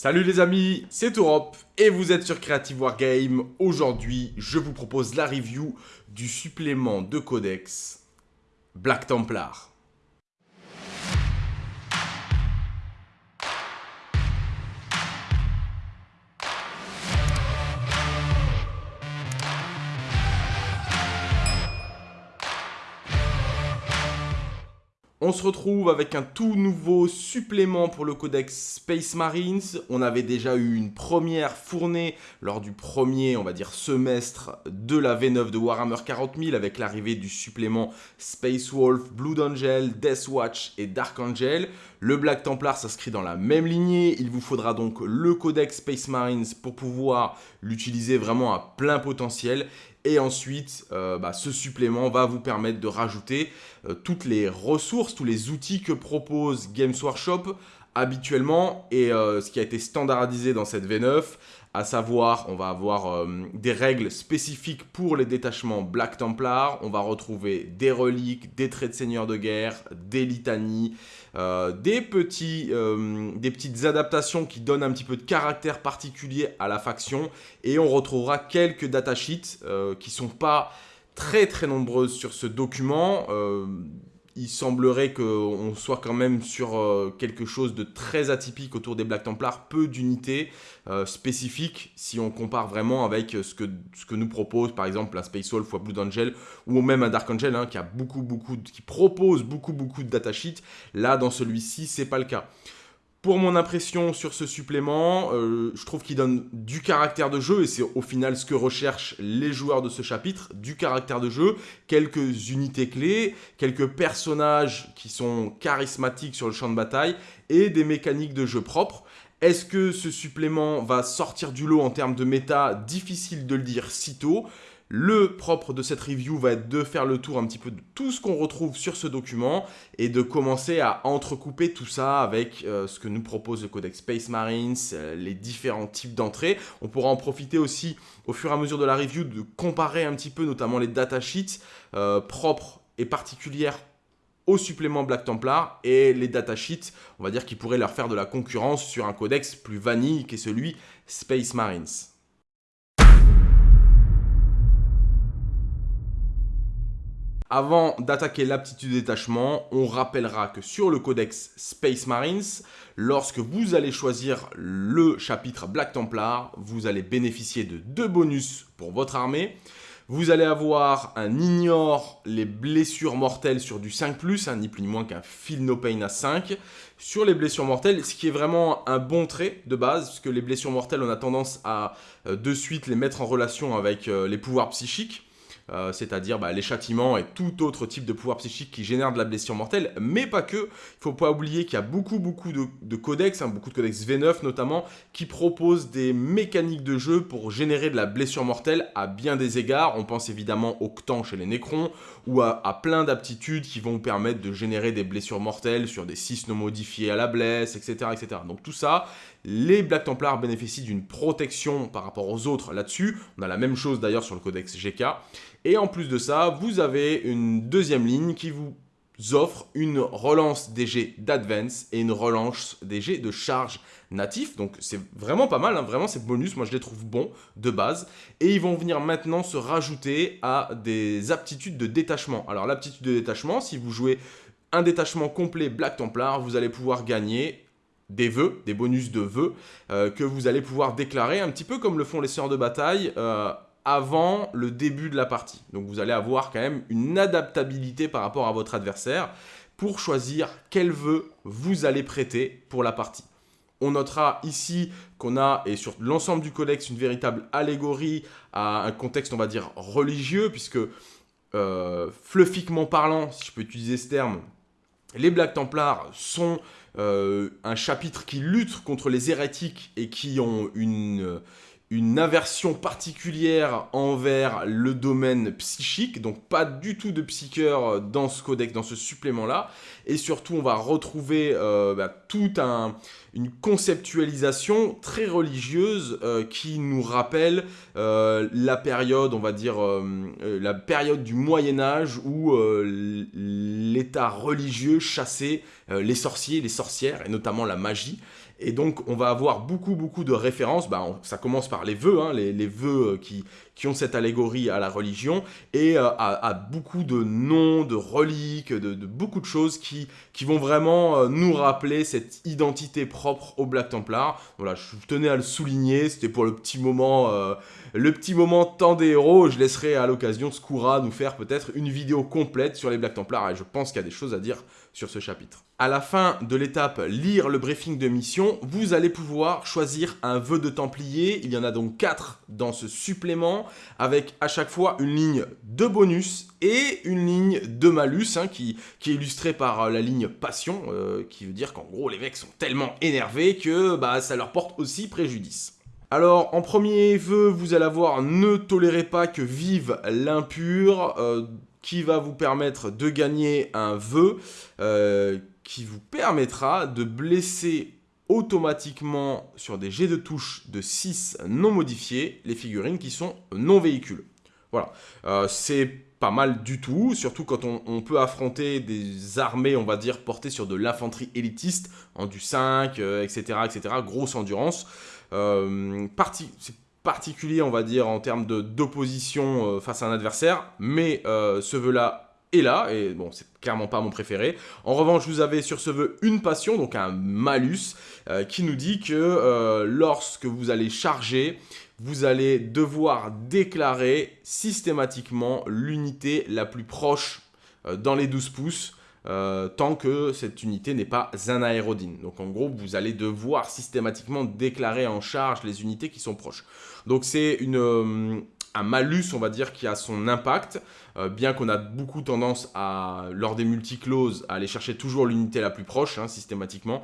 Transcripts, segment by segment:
Salut les amis, c'est Europe et vous êtes sur Creative Wargame. Aujourd'hui, je vous propose la review du supplément de codex Black Templar. On se retrouve avec un tout nouveau supplément pour le codex Space Marines. On avait déjà eu une première fournée lors du premier, on va dire, semestre de la V9 de Warhammer 40 000 avec l'arrivée du supplément Space Wolf, Blood Angel, Death Watch et Dark Angel. Le Black Templar s'inscrit dans la même lignée. Il vous faudra donc le codex Space Marines pour pouvoir l'utiliser vraiment à plein potentiel. Et ensuite, euh, bah, ce supplément va vous permettre de rajouter euh, toutes les ressources, tous les outils que propose Games Workshop habituellement. Et euh, ce qui a été standardisé dans cette V9 à savoir on va avoir des règles spécifiques pour les détachements Black Templar, on va retrouver des reliques, des traits de seigneur de guerre, des litanies, des, petits, des petites adaptations qui donnent un petit peu de caractère particulier à la faction et on retrouvera quelques datasheets qui sont pas très très nombreuses sur ce document. Il semblerait qu'on soit quand même sur euh, quelque chose de très atypique autour des Black Templars, peu d'unités euh, spécifiques si on compare vraiment avec ce que, nous propose par exemple un Space Wolf ou un Blue Angel ou même un Dark Angel hein, qui, a beaucoup, beaucoup, qui propose beaucoup beaucoup de datasheets. Là dans celui-ci c'est pas le cas. Pour mon impression sur ce supplément, euh, je trouve qu'il donne du caractère de jeu, et c'est au final ce que recherchent les joueurs de ce chapitre, du caractère de jeu, quelques unités clés, quelques personnages qui sont charismatiques sur le champ de bataille, et des mécaniques de jeu propres. Est-ce que ce supplément va sortir du lot en termes de méta? Difficile de le dire si tôt. Le propre de cette review va être de faire le tour un petit peu de tout ce qu'on retrouve sur ce document et de commencer à entrecouper tout ça avec euh, ce que nous propose le Codex Space Marines, euh, les différents types d'entrées. On pourra en profiter aussi au fur et à mesure de la review de comparer un petit peu notamment les datasheets euh, propres et particulières au supplément Black Templar et les datasheets, on va dire, qui pourraient leur faire de la concurrence sur un codex plus vanille qu'est celui Space Marines. Avant d'attaquer l'aptitude détachement, on rappellera que sur le codex Space Marines, lorsque vous allez choisir le chapitre Black Templar, vous allez bénéficier de deux bonus pour votre armée. Vous allez avoir un ignore les blessures mortelles sur du 5+, hein, ni plus ni moins qu'un feel no pain à 5. Sur les blessures mortelles, ce qui est vraiment un bon trait de base, puisque les blessures mortelles, on a tendance à euh, de suite les mettre en relation avec euh, les pouvoirs psychiques. Euh, c'est-à-dire bah, les châtiments et tout autre type de pouvoir psychique qui génère de la blessure mortelle, mais pas que. Il ne faut pas oublier qu'il y a beaucoup, beaucoup de, codex, hein, beaucoup de codex V9 notamment, qui proposent des mécaniques de jeu pour générer de la blessure mortelle à bien des égards. On pense évidemment au Ctan chez les Nécrons, ou à, plein d'aptitudes qui vont permettre de générer des blessures mortelles sur des 6 non modifiés à la blesse, etc. etc. Donc tout ça, les Black Templars bénéficient d'une protection par rapport aux autres là-dessus. On a la même chose d'ailleurs sur le codex GK. Et en plus de ça, vous avez une deuxième ligne qui vous offre une relance DG d'advance et une relance DG de charge natif. Donc c'est vraiment pas mal, hein. vraiment ces bonus, moi je les trouve bons de base. Et ils vont venir maintenant se rajouter à des aptitudes de détachement. Alors l'aptitude de détachement, si vous jouez un détachement complet Black Templar, vous allez pouvoir gagner des vœux, des bonus de vœux, euh, que vous allez pouvoir déclarer un petit peu comme le font les sœurs de bataille euh, avant le début de la partie. Donc vous allez avoir quand même une adaptabilité par rapport à votre adversaire pour choisir quel vœu vous allez prêter pour la partie. On notera ici qu'on a, et sur l'ensemble du codex, une véritable allégorie à un contexte, on va dire, religieux, puisque, euh, fluffiquement parlant, si je peux utiliser ce terme, les Black Templars sont euh, un chapitre qui lutte contre les hérétiques et qui ont une une aversion particulière envers le domaine psychique, donc pas du tout de psycheur dans ce codex, dans ce supplément-là, et surtout on va retrouver euh, bah, toute une conceptualisation très religieuse euh, qui nous rappelle euh, la période, on va dire, la période du Moyen-Âge où l'État religieux chassait les sorciers, les sorcières, et notamment la magie, Et donc, on va avoir beaucoup, beaucoup de références. Bah, ça commence par les vœux, hein, les, vœux euh, qui, qui ont cette allégorie à la religion, et euh, à, beaucoup de noms, de reliques, de, beaucoup de choses qui, qui vont vraiment euh, nous rappeler cette identité propre au Black Templar. Voilà, je tenais à le souligner, c'était pour le petit moment, le petit moment temps des héros. Je laisserai à l'occasion Skoura nous faire peut-être une vidéo complète sur les Black Templars, et je pense qu'il y a des choses à dire ce chapitre. À la fin de l'étape lire le briefing de mission, vous allez pouvoir choisir un vœu de Templier. Il y en a donc 4 dans ce supplément, avec à chaque fois une ligne de bonus et une ligne de malus, hein, qui, qui, est illustrée par euh, la ligne passion, euh, qui veut dire qu'en gros les mecs sont tellement énervés que bah, ça leur porte aussi préjudice. Alors, en premier vœu, vous allez avoir « Ne tolérez pas que vive l'impur euh, qui va vous permettre de gagner un vœu euh, qui vous permettra de blesser automatiquement sur des jets de touche de 6 non modifiés les figurines qui sont non véhicules. Voilà, euh, c'est pas mal du tout, surtout quand on, peut affronter des armées, on va dire, portées sur de l'infanterie élitiste, en du 5, etc., etc., grosse endurance. Euh, particulier, on va dire, en termes d'opposition euh, face à un adversaire, mais euh, ce vœu-là est là, et bon, c'est clairement pas mon préféré. En revanche, vous avez sur ce vœu une passion, donc un malus, euh, qui nous dit que lorsque vous allez charger, vous allez devoir déclarer systématiquement l'unité la plus proche dans les 12 pouces, tant que cette unité n'est pas un aérodine. Donc en gros, vous allez devoir systématiquement déclarer en charge les unités qui sont proches. Donc c'est euh, un malus, on va dire, qui a son impact, euh, bien qu'on a beaucoup tendance à, lors des multicloses, à aller chercher toujours l'unité la plus proche, hein, systématiquement.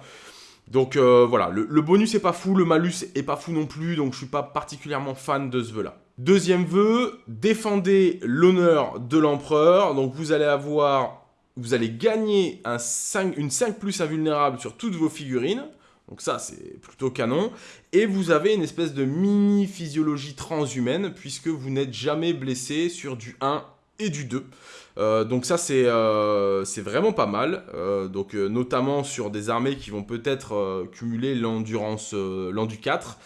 Donc euh, voilà, le, bonus est pas fou, le malus est pas fou non plus, donc je suis pas particulièrement fan de ce vœu-là. Deuxième vœu, défendez l'honneur de l'empereur, donc vous allez avoir, vous allez gagner un 5, une 5 plus invulnérable sur toutes vos figurines, donc ça, c'est plutôt canon. Et vous avez une espèce de mini-physiologie transhumaine, puisque vous n'êtes jamais blessé sur du 1 et du 2. Euh, donc ça, c'est euh, vraiment pas mal. Euh, donc notamment sur des armées qui vont peut-être cumuler l'endurance, l'endu 4.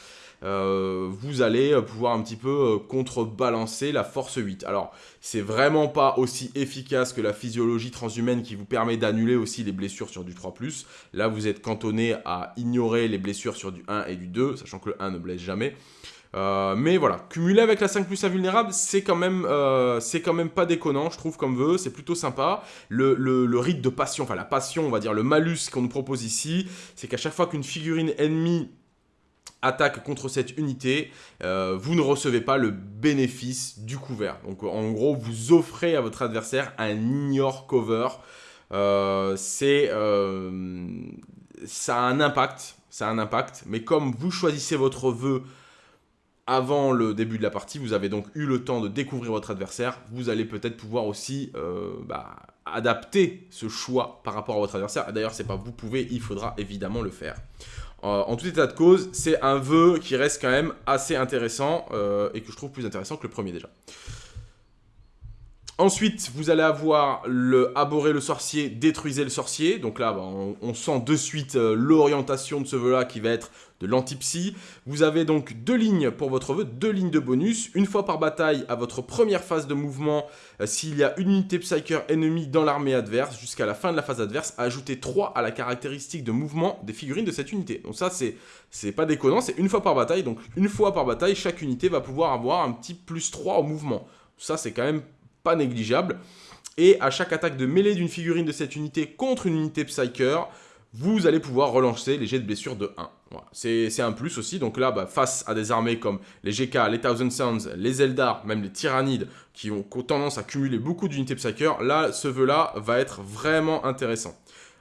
Euh, vous allez pouvoir un petit peu euh, contrebalancer la force 8. Alors, c'est vraiment pas aussi efficace que la physiologie transhumaine qui vous permet d'annuler aussi les blessures sur du 3+. Là, vous êtes cantonné à ignorer les blessures sur du 1 et du 2, sachant que le 1 ne blesse jamais. Euh, mais voilà, cumuler avec la 5 plus invulnérable, c'est quand, même, quand même pas déconnant, je trouve, comme vœu, c'est plutôt sympa. Le, le, rite de passion, enfin la passion, on va dire, le malus qu'on nous propose ici, c'est qu'à chaque fois qu'une figurine ennemie attaque contre cette unité, euh, vous ne recevez pas le bénéfice du couvert. Donc en gros, vous offrez à votre adversaire un ignore cover. Euh, c'est euh, ça a un impact, mais comme vous choisissez votre vœu avant le début de la partie, vous avez donc eu le temps de découvrir votre adversaire, vous allez peut-être pouvoir aussi bah, adapter ce choix par rapport à votre adversaire. D'ailleurs, c'est pas vous pouvez, il faudra évidemment le faire. Euh, en tout état de cause, c'est un vœu qui reste quand même assez intéressant euh, et que je trouve plus intéressant que le premier déjà. Ensuite, vous allez avoir le Abhorrer le sorcier, Détruisez le sorcier. Donc là, bah, on, sent de suite euh, l'orientation de ce vœu-là qui va être de l'antipsy. Vous avez donc deux lignes pour votre vœu, deux lignes de bonus. Une fois par bataille, à votre première phase de mouvement, euh, s'il y a une unité Psyker ennemie dans l'armée adverse, jusqu'à la fin de la phase adverse, ajoutez 3 à la caractéristique de mouvement des figurines de cette unité. Donc ça, c'est pas déconnant, c'est une fois par bataille. Donc une fois par bataille, chaque unité va pouvoir avoir un petit plus 3 au mouvement. Ça, c'est quand même négligeable. Et à chaque attaque de mêlée d'une figurine de cette unité contre une unité Psyker, vous allez pouvoir relancer les jets de blessure de 1. C'est un plus aussi, donc là, bah, face à des armées comme les GK, les Thousand Suns, les Eldar, même les Tyrannides, qui ont tendance à cumuler beaucoup d'unités Psyker, là, ce vœu-là va être vraiment intéressant.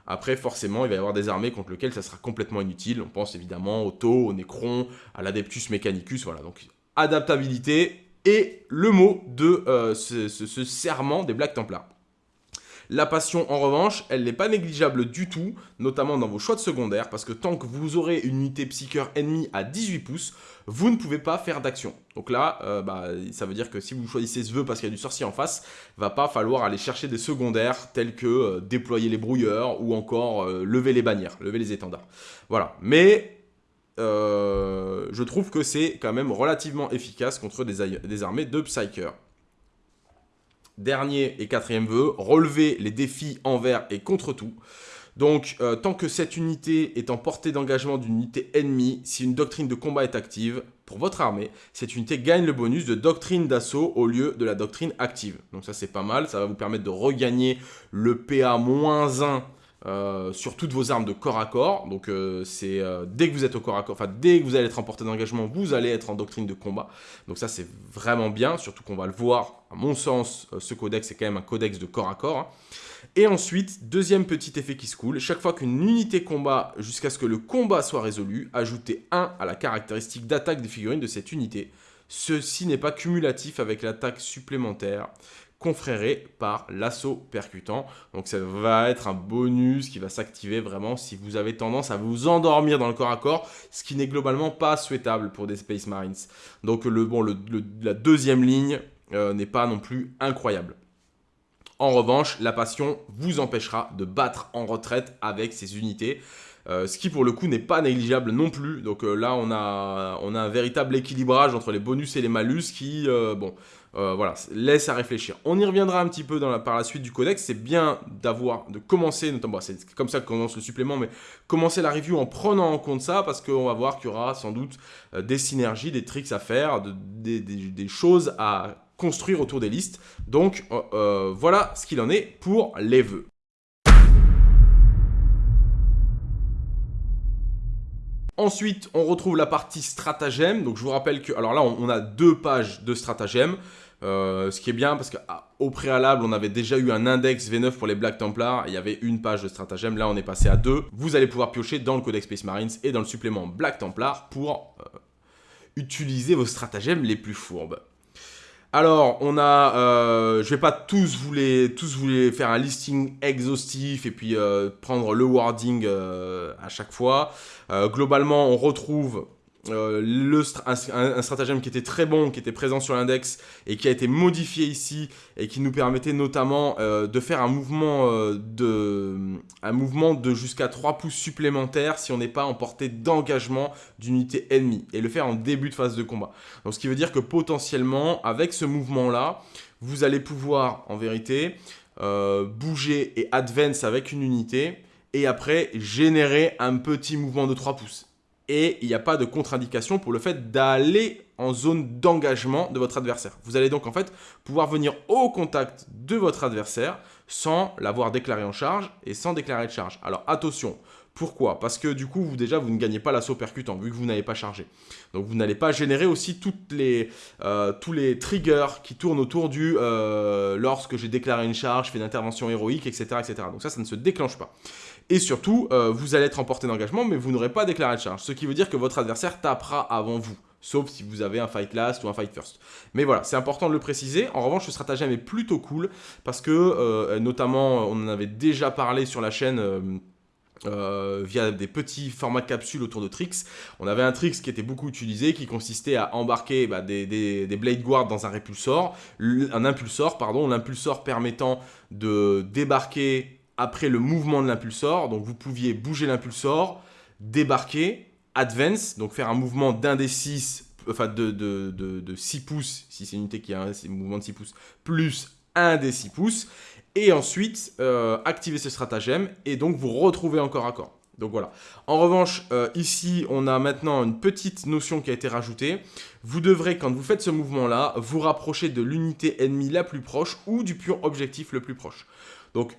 Après, forcément, il va y avoir des armées contre lesquelles ça sera complètement inutile. On pense évidemment au Tau, au Necron, à l'Adeptus Mechanicus, voilà. Donc, adaptabilité, et le mot de euh, ce, serment des Black Templars. La passion, en revanche, elle n'est pas négligeable du tout, notamment dans vos choix de secondaire, parce que tant que vous aurez une unité psycheur ennemie à 18 pouces, vous ne pouvez pas faire d'action. Donc là, euh, bah, ça veut dire que si vous choisissez ce vœu parce qu'il y a du sorcier en face, va pas falloir aller chercher des secondaires tels que euh, déployer les brouilleurs ou encore lever les bannières, lever les étendards. Voilà. Mais je trouve que c'est quand même relativement efficace contre des, des armées de Psyker. Dernier et quatrième vœu, relever les défis envers et contre tout. Donc, euh, tant que cette unité est en portée d'engagement d'une unité ennemie, si une doctrine de combat est active, pour votre armée, cette unité gagne le bonus de doctrine d'assaut au lieu de la doctrine active. Donc ça, c'est pas mal. Ça va vous permettre de regagner le PA-1 euh, sur toutes vos armes de corps à corps. Donc euh, c'est euh, dès que vous êtes au corps à corps, enfin dès que vous allez être en portée d'engagement, vous allez être en doctrine de combat. Donc ça c'est vraiment bien, surtout qu'on va le voir, à mon sens, ce codex c'est quand même un codex de corps à corps. Hein. Et ensuite, deuxième petit effet qui se coule, chaque fois qu'une unité combat jusqu'à ce que le combat soit résolu, ajoutez 1 à la caractéristique d'attaque des figurines de cette unité. Ceci n'est pas cumulatif avec l'attaque supplémentaire confréré par l'assaut percutant. Donc ça va être un bonus qui va s'activer vraiment si vous avez tendance à vous endormir dans le corps à corps, ce qui n'est globalement pas souhaitable pour des Space Marines. Donc le, bon, la deuxième ligne euh, n'est pas non plus incroyable. En revanche, la passion vous empêchera de battre en retraite avec ces unités. Euh, ce qui pour le coup n'est pas négligeable non plus. Donc euh, là, on a, on a un véritable équilibrage entre les bonus et les malus qui, bon, euh, voilà, laisse à réfléchir. On y reviendra un petit peu par la suite du codex. C'est bien d'avoir, de commencer, notamment, c'est comme ça que commence le supplément, mais commencer la review en prenant en compte ça, parce qu'on va voir qu'il y aura sans doute euh, des synergies, des tricks à faire, des, choses à construire autour des listes. Donc, euh, voilà ce qu'il en est pour les vœux. Ensuite, on retrouve la partie stratagème. Donc, je vous rappelle que... Alors là, on, a deux pages de stratagème. Euh, ce qui est bien parce qu'au ah, préalable, on avait déjà eu un index V9 pour les Black Templars. Il y avait une page de stratagème. Là, on est passé à deux. Vous allez pouvoir piocher dans le Codex Space Marines et dans le supplément Black Templar pour euh, utiliser vos stratagèmes les plus fourbes. Alors, on a, euh, je vais pas tous vous tous vous faire un listing exhaustif et puis euh, prendre le wording euh, à chaque fois. globalement, on retrouve euh, le, un, stratagème qui était très bon, qui était présent sur l'index et qui a été modifié ici et qui nous permettait notamment euh, de faire un mouvement, euh, de, un mouvement de jusqu'à 3 pouces supplémentaires si on n'est pas en portée d'engagement d'unité ennemie et le faire en début de phase de combat. Donc ce qui veut dire que potentiellement avec ce mouvement là, vous allez pouvoir en vérité bouger et advance avec une unité et après générer un petit mouvement de 3 pouces et il n'y a pas de contre-indication pour le fait d'aller en zone d'engagement de votre adversaire. Vous allez donc en fait pouvoir venir au contact de votre adversaire sans l'avoir déclaré en charge et sans déclarer de charge. Alors attention, pourquoi? Parce que du coup, vous déjà, vous ne gagnez pas l'assaut percutant, vu que vous n'avez pas chargé. Donc vous n'allez pas générer aussi euh, tous les triggers qui tournent autour du euh, lorsque j'ai déclaré une charge, fait une intervention héroïque, etc., etc. Donc ça, ça ne se déclenche pas. Et surtout, euh, vous allez être en d'engagement, mais vous n'aurez pas déclaré de charge. Ce qui veut dire que votre adversaire tapera avant vous. Sauf si vous avez un fight last ou un fight first. Mais voilà, c'est important de le préciser. En revanche, ce stratagème est plutôt cool parce que, euh, notamment, on en avait déjà parlé sur la chaîne... Euh, via des petits formats de capsules autour de Trix. On avait un Trix qui était beaucoup utilisé, qui consistait à embarquer bah, des, des, Blade Guard dans un répulsor, un impulsor, pardon, l'impulsor permettant de débarquer après le mouvement de l'impulsor. Donc vous pouviez bouger l'impulsor, débarquer, advance, donc faire un mouvement d'un des 6, enfin de, de, de, 6 pouces, si c'est une unité qui a un, mouvement de 6 pouces, plus un des 6 pouces, et ensuite euh, activer ce stratagème, et donc vous retrouvez encore à corps. Donc voilà. En revanche, euh, ici, on a maintenant une petite notion qui a été rajoutée. Vous devrez, quand vous faites ce mouvement-là, vous rapprocher de l'unité ennemie la plus proche ou du pion objectif le plus proche. Donc,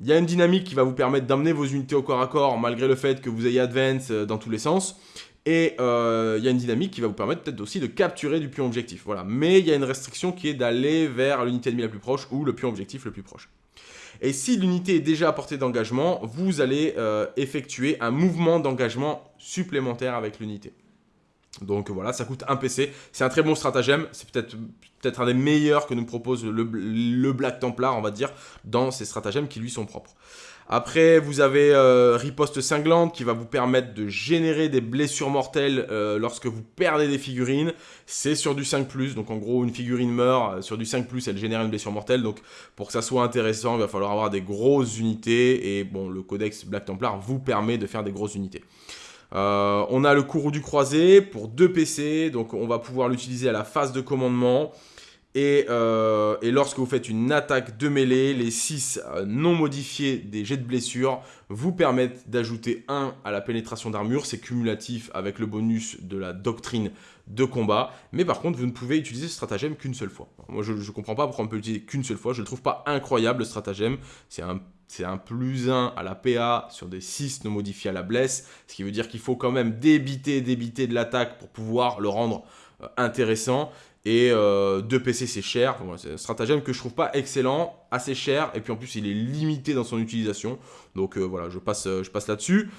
il y a une dynamique qui va vous permettre d'amener vos unités au corps à corps malgré le fait que vous ayez advance euh, dans tous les sens. Et euh, il y a une dynamique qui va vous permettre peut-être aussi de capturer du pion objectif. Mais il y a une restriction qui est d'aller vers l'unité ennemie la plus proche ou le pion objectif le plus proche. Et si l'unité est déjà à portée d'engagement, vous allez euh, effectuer un mouvement d'engagement supplémentaire avec l'unité. Donc voilà, ça coûte un PC. C'est un très bon stratagème. C'est peut-être peut-être un des meilleurs que nous propose le, Black Templar, on va dire, dans ces stratagèmes qui lui sont propres. Après, vous avez euh, Riposte Cinglante qui va vous permettre de générer des blessures mortelles euh, lorsque vous perdez des figurines. C'est sur du 5+, donc en gros, une figurine meurt, euh, sur du 5+, elle génère une blessure mortelle. Donc pour que ça soit intéressant, il va falloir avoir des grosses unités. Et bon, le codex Black Templar vous permet de faire des grosses unités. On a le courroux du croisé pour 2 PC, donc on va pouvoir l'utiliser à la phase de commandement. Et, euh, et, lorsque vous faites une attaque de mêlée, les 6 euh, non modifiés des jets de blessure vous permettent d'ajouter 1 à la pénétration d'armure. C'est cumulatif avec le bonus de la doctrine de combat. Mais par contre, vous ne pouvez utiliser ce stratagème qu'une seule fois. Moi, je ne comprends pas pourquoi on peut l'utiliser qu'une seule fois. Je ne le trouve pas incroyable, le stratagème. C'est un c'est un plus 1 à la PA sur des 6 non modifiés à la blesse, ce qui veut dire qu'il faut quand même débiter, débiter de l'attaque pour pouvoir le rendre euh, intéressant. Et 2 euh, PC c'est cher, c'est un stratagème que je trouve pas excellent, assez cher, et puis en plus il est limité dans son utilisation. Donc euh, voilà, je passe, je passe là-dessus.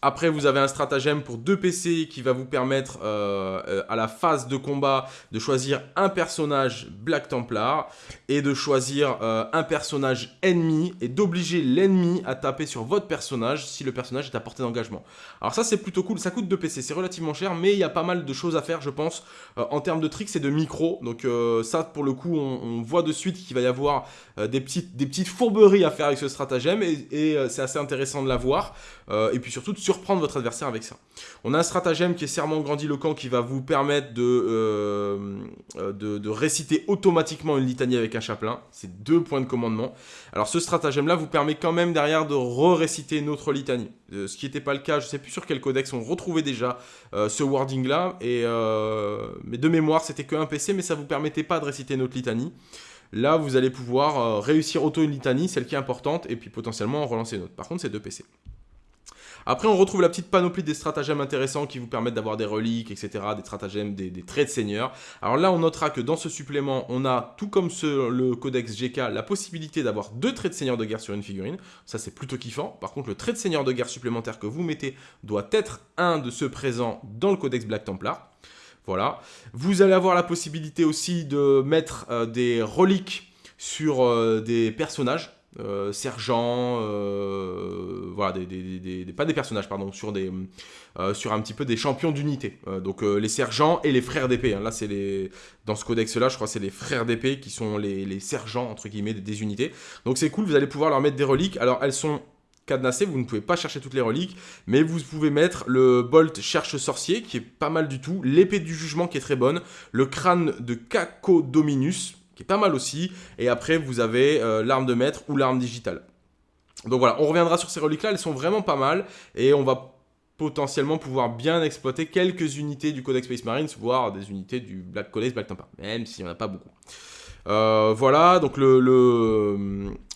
Après, vous avez un stratagème pour 2 PC qui va vous permettre euh, euh, à la phase de combat de choisir un personnage Black Templar et de choisir euh, un personnage ennemi et d'obliger l'ennemi à taper sur votre personnage si le personnage est à portée d'engagement. Alors ça, c'est plutôt cool. Ça coûte 2 PC, c'est relativement cher, mais il y a pas mal de choses à faire, je pense, en termes de tricks et de micro. Donc ça, pour le coup, on, voit de suite qu'il va y avoir des, petites, des petites fourberies à faire avec ce stratagème et c'est assez intéressant de la voir. Et puis surtout de surprendre votre adversaire avec ça. On a un stratagème qui est serment grandiloquent qui va vous permettre de, euh, euh, de, réciter automatiquement une litanie avec un chaplain. C'est deux points de commandement. Alors ce stratagème-là vous permet quand même derrière de re-réciter notre litanie. Euh, ce qui n'était pas le cas, je ne sais plus sur quel codex on retrouvait déjà ce wording-là. Mais de mémoire, c'était que un PC, mais ça ne vous permettait pas de réciter notre litanie. Là, vous allez pouvoir réussir auto une litanie, celle qui est importante, et puis potentiellement en relancer une autre. Par contre, c'est deux PC. Après, on retrouve la petite panoplie des stratagèmes intéressants qui vous permettent d'avoir des reliques, etc., des stratagèmes, des, traits de seigneur. Alors là, on notera que dans ce supplément, on a, tout comme le codex GK, la possibilité d'avoir deux traits de seigneur de guerre sur une figurine. Ça, c'est plutôt kiffant. Par contre, le trait de seigneur de guerre supplémentaire que vous mettez doit être un de ceux présents dans le codex Black Templar. Voilà. Vous allez avoir la possibilité aussi de mettre euh, des reliques sur euh, des personnages. Euh, sergents, euh, voilà, des, pas des personnages, pardon, euh, sur un petit peu des champions d'unité. donc les sergents et les frères d'épée. Hein. là, c'est les, dans ce codex-là, je crois, c'est les frères d'épée qui sont les, sergents entre guillemets des, unités. Donc c'est cool, vous allez pouvoir leur mettre des reliques. Alors elles sont cadenassées, vous ne pouvez pas chercher toutes les reliques, mais vous pouvez mettre le Bolt cherche sorcier qui est pas mal du tout, l'épée du jugement qui est très bonne, le crâne de Caco Dominus qui est pas mal aussi. Et après, vous avez euh, l'arme de maître ou l'arme digitale. Donc voilà, on reviendra sur ces reliques-là, elles sont vraiment pas mal. Et on va potentiellement pouvoir bien exploiter quelques unités du Codex Space Marines, voire des unités du Black Codex Black même s'il n'y en a pas beaucoup. Euh, voilà, donc le,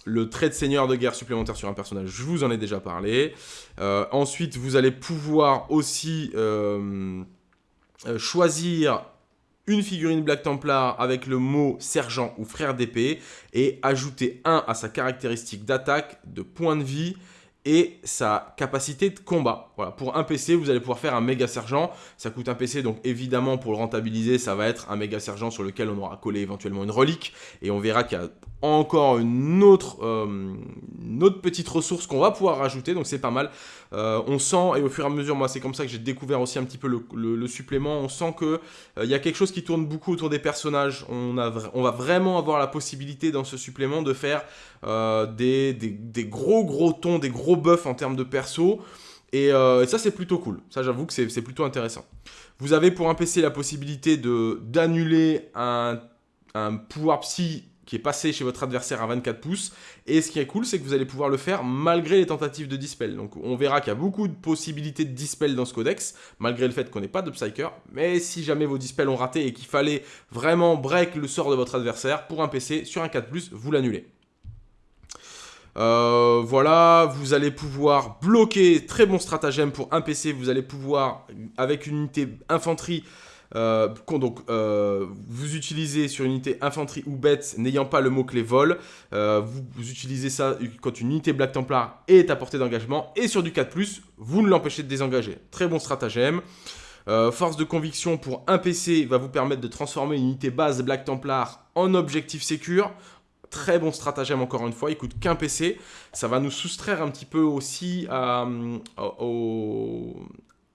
le, trait de seigneur de guerre supplémentaire sur un personnage, je vous en ai déjà parlé. Euh, ensuite, vous allez pouvoir aussi choisir une figurine Black Templar avec le mot sergent ou frère d'épée et ajouter un à sa caractéristique d'attaque, de point de vie et sa capacité de combat. Voilà, pour un PC, vous allez pouvoir faire un méga sergent. Ça coûte un PC, donc évidemment, pour le rentabiliser, ça va être un méga sergent sur lequel on aura collé éventuellement une relique. Et on verra qu'il y a encore une autre, euh, autre petite ressource qu'on va pouvoir rajouter, donc c'est pas mal. Euh, on sent, et au fur et à mesure, moi c'est comme ça que j'ai découvert aussi un petit peu le, supplément, on sent qu'il euh, il y a quelque chose qui tourne beaucoup autour des personnages. On, va vraiment avoir la possibilité dans ce supplément de faire des, des, gros gros tons, des gros buffs en termes de perso. Et, ça c'est plutôt cool, ça j'avoue que c'est plutôt intéressant. Vous avez pour un PC la possibilité d'annuler un, un pouvoir psy qui est passé chez votre adversaire à 24 pouces. Et ce qui est cool, c'est que vous allez pouvoir le faire malgré les tentatives de dispel. Donc on verra qu'il y a beaucoup de possibilités de dispel dans ce codex, malgré le fait qu'on n'ait pas de Psyker. Mais si jamais vos dispels ont raté et qu'il fallait vraiment break le sort de votre adversaire, pour un PC, sur un 4+, vous l'annulez. Euh, voilà, vous allez pouvoir bloquer, très bon stratagème pour un PC, vous allez pouvoir, avec une unité infanterie, euh, donc, euh, vous utilisez sur une unité infanterie ou bête n'ayant pas le mot-clé vol. Euh, vous, utilisez ça quand une unité Black Templar est à portée d'engagement. Et sur du 4+, vous ne l'empêchez de désengager. Très bon stratagème. force de conviction pour un PC va vous permettre de transformer une unité base Black Templar en objectif sécure. Très bon stratagème encore une fois, il coûte qu'un PC. Ça va nous soustraire un petit peu aussi au,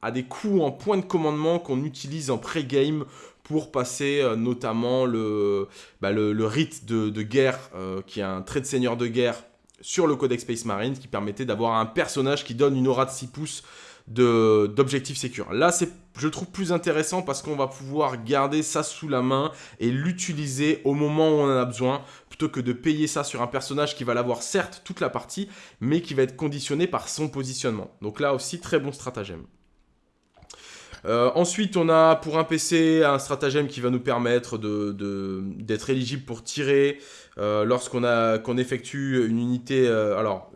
à des coups en point de commandement qu'on utilise en pré-game pour passer euh, notamment le, bah, le, rite de, guerre, euh, qui est un trait de seigneur de guerre sur le Codex Space Marine, qui permettait d'avoir un personnage qui donne une aura de 6 pouces d'objectifs sécures. Là, c'est je trouve plus intéressant parce qu'on va pouvoir garder ça sous la main et l'utiliser au moment où on en a besoin, plutôt que de payer ça sur un personnage qui va l'avoir certes toute la partie, mais qui va être conditionné par son positionnement. Donc là aussi, très bon stratagème. Euh, ensuite, on a pour un PC un stratagème qui va nous permettre d'être éligible pour tirer euh, lorsqu'on qu'on effectue une unité. Euh, alors,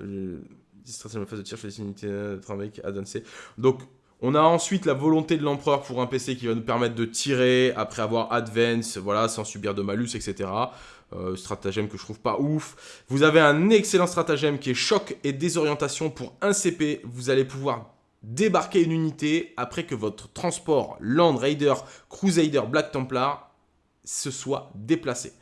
stratagème phase de tir, une unité de travail avancée. Donc, on a ensuite la volonté de l'empereur pour un PC qui va nous permettre de tirer après avoir advance, voilà, sans subir de malus, etc. stratagème que je trouve pas ouf. Vous avez un excellent stratagème qui est choc et désorientation pour un CP. Vous allez pouvoir débarquer une unité après que votre transport Land Raider, Crusader, Black Templar se soit déplacé.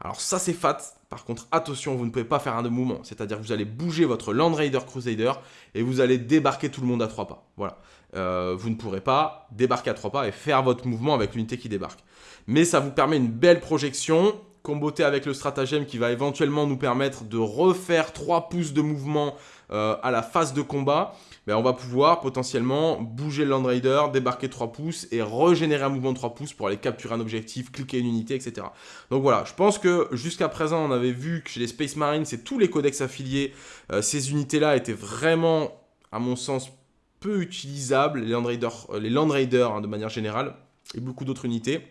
Alors ça c'est fat, par contre attention, vous ne pouvez pas faire un de mouvement, c'est-à-dire que vous allez bouger votre Land Raider Crusader et vous allez débarquer tout le monde à trois pas. Voilà, euh, vous ne pourrez pas débarquer à trois pas et faire votre mouvement avec l'unité qui débarque. Mais ça vous permet une belle projection, comboté avec le stratagème qui va éventuellement nous permettre de refaire 3 pouces de mouvement euh, à la phase de combat ben, on va pouvoir potentiellement bouger le Land Raider, débarquer 3 pouces et régénérer un mouvement de 3 pouces pour aller capturer un objectif, cliquer une unité, etc. Donc voilà, je pense que jusqu'à présent, on avait vu que chez les Space Marines et tous les codex affiliés, euh, ces unités-là étaient vraiment, à mon sens, peu utilisables, les Land Raiders, euh, les hein, de manière générale, et beaucoup d'autres unités.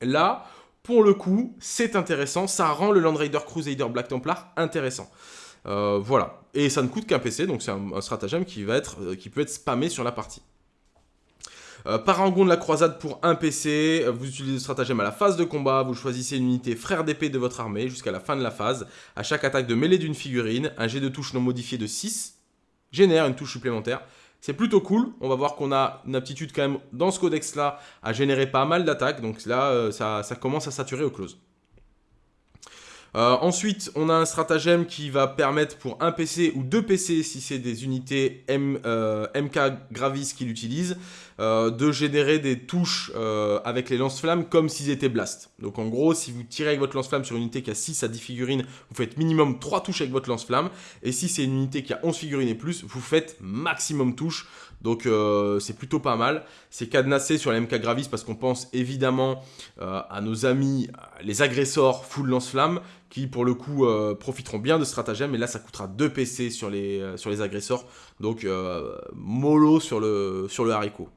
Là, pour le coup, c'est intéressant, ça rend le Land Raider Crusader Black Templar intéressant. Euh, voilà. Et ça ne coûte qu'un PC, donc c'est un, stratagème qui, va être, euh, qui peut être spammé sur la partie. Euh, Parangon de la croisade pour un PC, vous utilisez le stratagème à la phase de combat, vous choisissez une unité frère d'épée de votre armée jusqu'à la fin de la phase. À chaque attaque de mêlée d'une figurine, un jet de touche non modifié de 6 génère une touche supplémentaire. C'est plutôt cool, on va voir qu'on a une aptitude quand même dans ce codex là à générer pas mal d'attaques, donc là ça, ça commence à saturer au close. Euh, ensuite, on a un stratagème qui va permettre pour un PC ou deux PC, si c'est des unités MK euh, Gravis qui l'utilisent, euh, de générer des touches avec les lance-flammes comme s'ils étaient blast. Donc en gros, si vous tirez avec votre lance-flamme sur une unité qui a 6 à 10 figurines, vous faites minimum 3 touches avec votre lance-flamme. Et si c'est une unité qui a 11 figurines et plus, vous faites maximum touches. Donc euh, c'est plutôt pas mal. C'est cadenassé sur la MK Gravis parce qu'on pense évidemment euh, à nos amis, les agresseurs full lance-flamme, qui pour le coup euh, profiteront bien de ce stratagème. Et là ça coûtera 2 PC sur les, sur agresseurs. Donc mollo sur le, sur le haricot.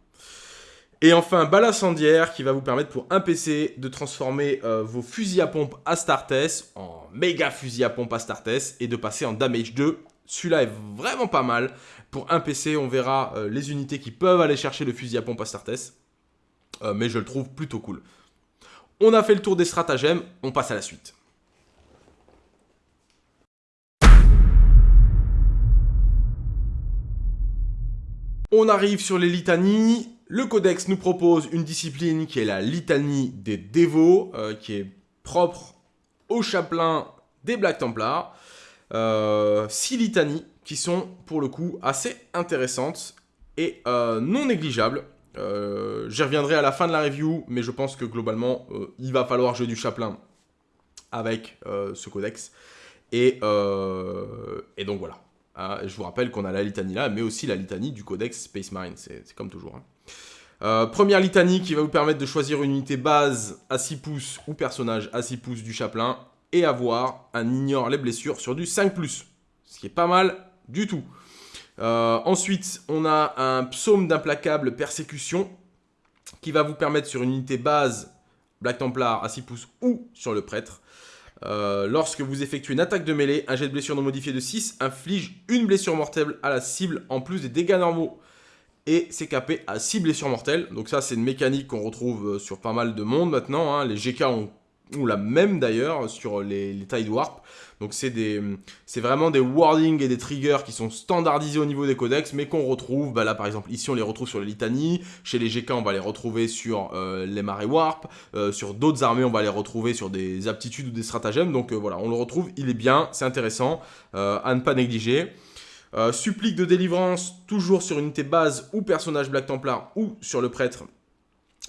Et enfin, balle incendiaire qui va vous permettre pour un PC de transformer vos fusils à pompe Astartes en méga fusils à pompe Astartes et de passer en damage 2. Celui-là est vraiment pas mal. Pour un PC, on verra euh, les unités qui peuvent aller chercher le fusil à pompe Astartes. Euh, mais je le trouve plutôt cool. On a fait le tour des stratagèmes, on passe à la suite. On arrive sur les litanies. Le codex nous propose une discipline qui est la litanie des dévots, euh, qui est propre au chapelain des Black Templars. 6 litanies qui sont pour le coup assez intéressantes et euh, non négligeables. Euh, j'y reviendrai à la fin de la review, mais je pense que globalement, euh, il va falloir jouer du chaplain avec ce codex. Et, et donc voilà. Hein, je vous rappelle qu'on a la litanie là, mais aussi la litanie du codex Space Marine, c'est comme toujours. Hein. première litanie qui va vous permettre de choisir une unité base à 6 pouces ou personnage à 6 pouces du chaplain et avoir un ignore les blessures sur du 5+. Ce qui est pas mal du tout. Euh, ensuite, on a un psaume d'implacable persécution qui va vous permettre sur une unité base Black Templar à 6 pouces ou sur le prêtre. Euh, lorsque vous effectuez une attaque de mêlée, un jet de blessure non modifié de 6 inflige une blessure mortelle à la cible en plus des dégâts normaux. Et c'est capé à 6 blessures mortelles. Donc ça, c'est une mécanique qu'on retrouve euh, sur pas mal de monde maintenant. Hein. Les GK ont, la même d'ailleurs sur les, les Tide Warp. Donc c'est vraiment des wordings et des triggers qui sont standardisés au niveau des codex, mais qu'on retrouve, bah là par exemple, ici on les retrouve sur les litanies, chez les GK on va les retrouver sur euh, les marées warp, euh, sur d'autres armées on va les retrouver sur des aptitudes ou des stratagèmes, donc euh, voilà, on le retrouve, il est bien, c'est intéressant, à ne pas négliger. supplique de délivrance, toujours sur unité base ou personnage Black Templar ou sur le prêtre.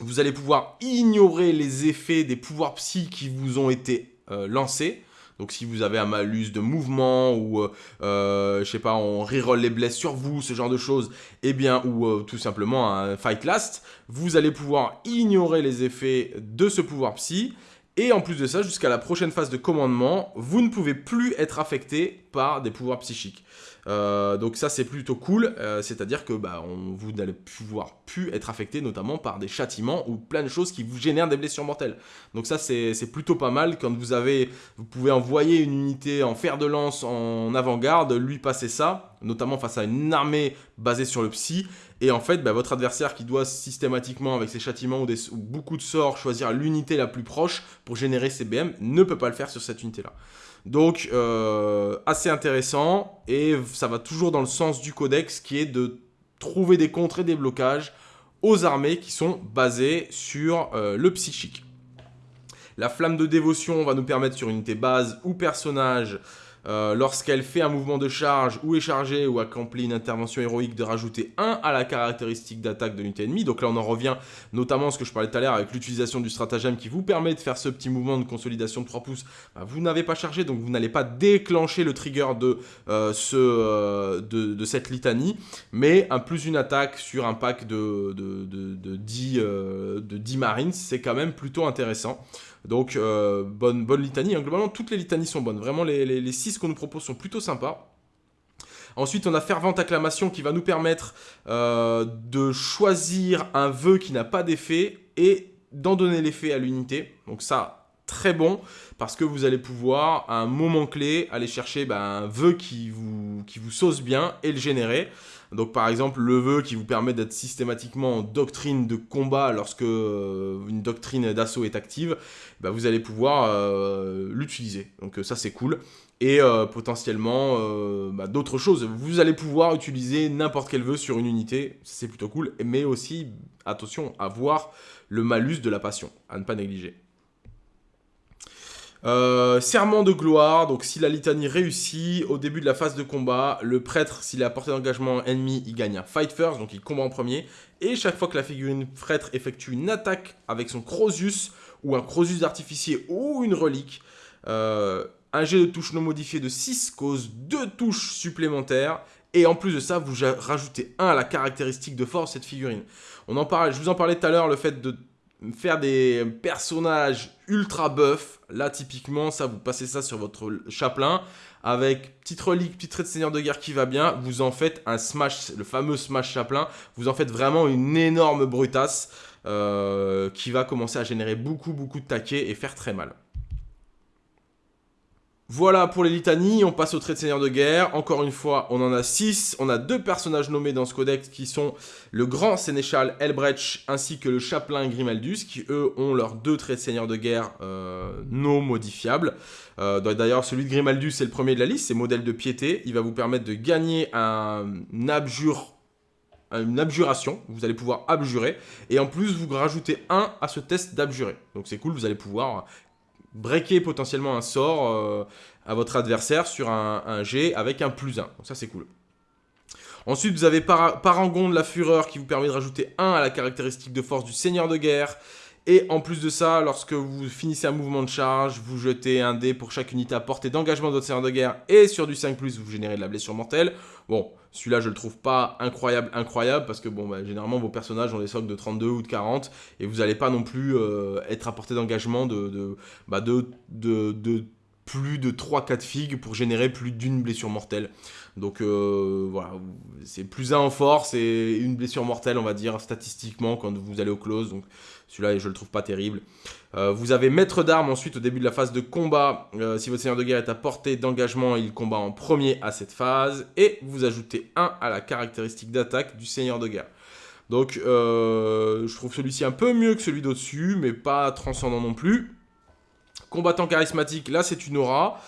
Vous allez pouvoir ignorer les effets des pouvoirs psy qui vous ont été lancés. Donc si vous avez un malus de mouvement ou, je sais pas, on reroll les blesses sur vous, ce genre de choses, eh bien, ou tout simplement un fight last, vous allez pouvoir ignorer les effets de ce pouvoir psy. Et en plus de ça, jusqu'à la prochaine phase de commandement, vous ne pouvez plus être affecté par des pouvoirs psychiques. Euh, donc ça c'est plutôt cool, euh, c'est-à-dire que bah, vous n'allez pouvoir plus être affecté notamment par des châtiments ou plein de choses qui vous génèrent des blessures mortelles. Donc ça c'est plutôt pas mal quand vous avez, vous pouvez envoyer une unité en fer de lance en avant-garde, lui passer ça, notamment face à une armée basée sur le psy, et en fait bah, votre adversaire qui doit systématiquement avec ses châtiments ou, beaucoup de sorts choisir l'unité la plus proche pour générer ses BM ne peut pas le faire sur cette unité là. Donc, euh, assez intéressant, et ça va toujours dans le sens du codex, qui est de trouver des contres et des blocages aux armées qui sont basées sur euh, le psychique. La flamme de dévotion va nous permettre sur unité base ou personnage euh, lorsqu'elle fait un mouvement de charge ou est chargée ou accomplit une intervention héroïque de rajouter 1 à la caractéristique d'attaque de l'unité ennemie. Donc là on en revient notamment à ce que je parlais tout à l'heure avec l'utilisation du stratagème qui vous permet de faire ce petit mouvement de consolidation de 3 pouces. Bah, vous n'avez pas chargé donc vous n'allez pas déclencher le trigger de, euh, euh, de, cette litanie mais un plus une attaque sur un pack de, de, de 10, de 10 marines c'est quand même plutôt intéressant. Donc, euh, bonne, litanie. Hein. Globalement, toutes les litanies sont bonnes. Vraiment, les, les, 6 qu'on nous propose sont plutôt sympas. Ensuite, on a Fervente Acclamation qui va nous permettre euh, de choisir un vœu qui n'a pas d'effet et d'en donner l'effet à l'unité. Donc ça, très bon parce que vous allez pouvoir, à un moment clé, aller chercher ben, un vœu qui vous, qui vous sauce bien et le générer. Donc par exemple, le vœu qui vous permet d'être systématiquement en doctrine de combat lorsque euh, une doctrine d'assaut est active, bah, vous allez pouvoir euh, l'utiliser. Donc euh, ça c'est cool. Et potentiellement bah, d'autres choses. Vous allez pouvoir utiliser n'importe quel vœu sur une unité, c'est plutôt cool. Mais aussi, attention, à voir le malus de la passion, à ne pas négliger. Euh, serment de gloire, donc si la litanie réussit, au début de la phase de combat, le prêtre, s'il est à portée d'engagement ennemi, il gagne un fight first, donc il combat en premier. Et chaque fois que la figurine prêtre effectue une attaque avec son Crosus, ou un Crosus d'artificier, ou une relique, euh, un jet de touche non modifié de 6 cause 2 touches supplémentaires. Et en plus de ça, vous rajoutez 1 à la caractéristique de force de cette figurine. On en parle, je vous en parlais tout à l'heure, le fait de faire des personnages ultra buff. Là, typiquement, ça, vous passez ça sur votre chapelain avec petite relique, petit trait de seigneur de guerre qui va bien. Vous en faites un smash, le fameux smash chapelain. Vous en faites vraiment une énorme brutasse euh, qui va commencer à générer beaucoup, beaucoup de taquets et faire très mal. Voilà pour les litanies, on passe au trait de seigneur de guerre. Encore une fois, on en a 6. On a deux personnages nommés dans ce codex qui sont le grand sénéchal Elbrecht ainsi que le chapelain Grimaldus qui eux ont leurs deux traits de seigneur de guerre euh, non modifiables. Euh, d'ailleurs, celui de Grimaldus c'est le premier de la liste, c'est modèle de piété. Il va vous permettre de gagner un une abjuration, vous allez pouvoir abjurer, et en plus vous rajoutez un à ce test d'abjurer. Donc c'est cool, vous allez pouvoir breaker potentiellement un sort euh, à votre adversaire sur un, G avec un plus 1. Donc ça, c'est cool. Ensuite, vous avez Parangon de la Fureur qui vous permet de rajouter 1 à la caractéristique de force du Seigneur de Guerre. Et en plus de ça, lorsque vous finissez un mouvement de charge, vous jetez un dé pour chaque unité à portée d'engagement de votre Seigneur de Guerre. Et sur du 5+, vous générez de la blessure mortelle. Bon, celui-là, je le trouve pas incroyable, incroyable, parce que bon, bah, généralement, vos personnages ont des socs de 32 ou de 40, et vous n'allez pas non plus euh, être à portée d'engagement de, bah, plus de 3-4 figues pour générer plus d'une blessure mortelle. Donc euh, voilà, c'est plus 1 en force et une blessure mortelle, on va dire, statistiquement, quand vous allez au close. Donc celui-là, je le trouve pas terrible. Euh, vous avez maître d'armes ensuite au début de la phase de combat. Euh, si votre seigneur de guerre est à portée d'engagement, il combat en premier à cette phase. Et vous ajoutez 1 à la caractéristique d'attaque du seigneur de guerre. Donc euh, je trouve celui-ci un peu mieux que celui d'au-dessus, mais pas transcendant non plus. Combattant charismatique, là c'est une aura.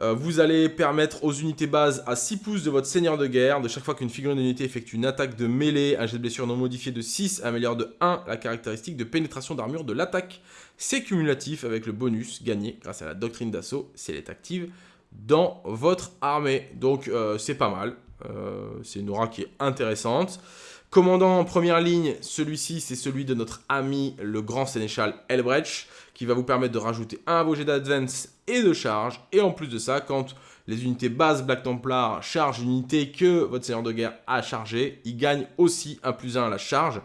Euh, vous allez permettre aux unités bases à 6 pouces de votre seigneur de guerre, de chaque fois qu'une figurine d'unité effectue une attaque de mêlée, un jet de blessure non modifié de 6 améliore de 1 la caractéristique de pénétration d'armure de l'attaque. C'est cumulatif avec le bonus gagné grâce à la doctrine d'assaut si elle est active dans votre armée. Donc euh, c'est pas mal, euh, c'est une aura qui est intéressante. Commandant en première ligne, celui-ci c'est celui de notre ami le grand sénéchal Elbrecht qui va vous permettre de rajouter un à vos jets d'advance et de charge. Et en plus de ça, quand les unités bases Black Templar chargent une unité que votre seigneur de guerre a chargé, il gagne aussi un plus 1 à la charge.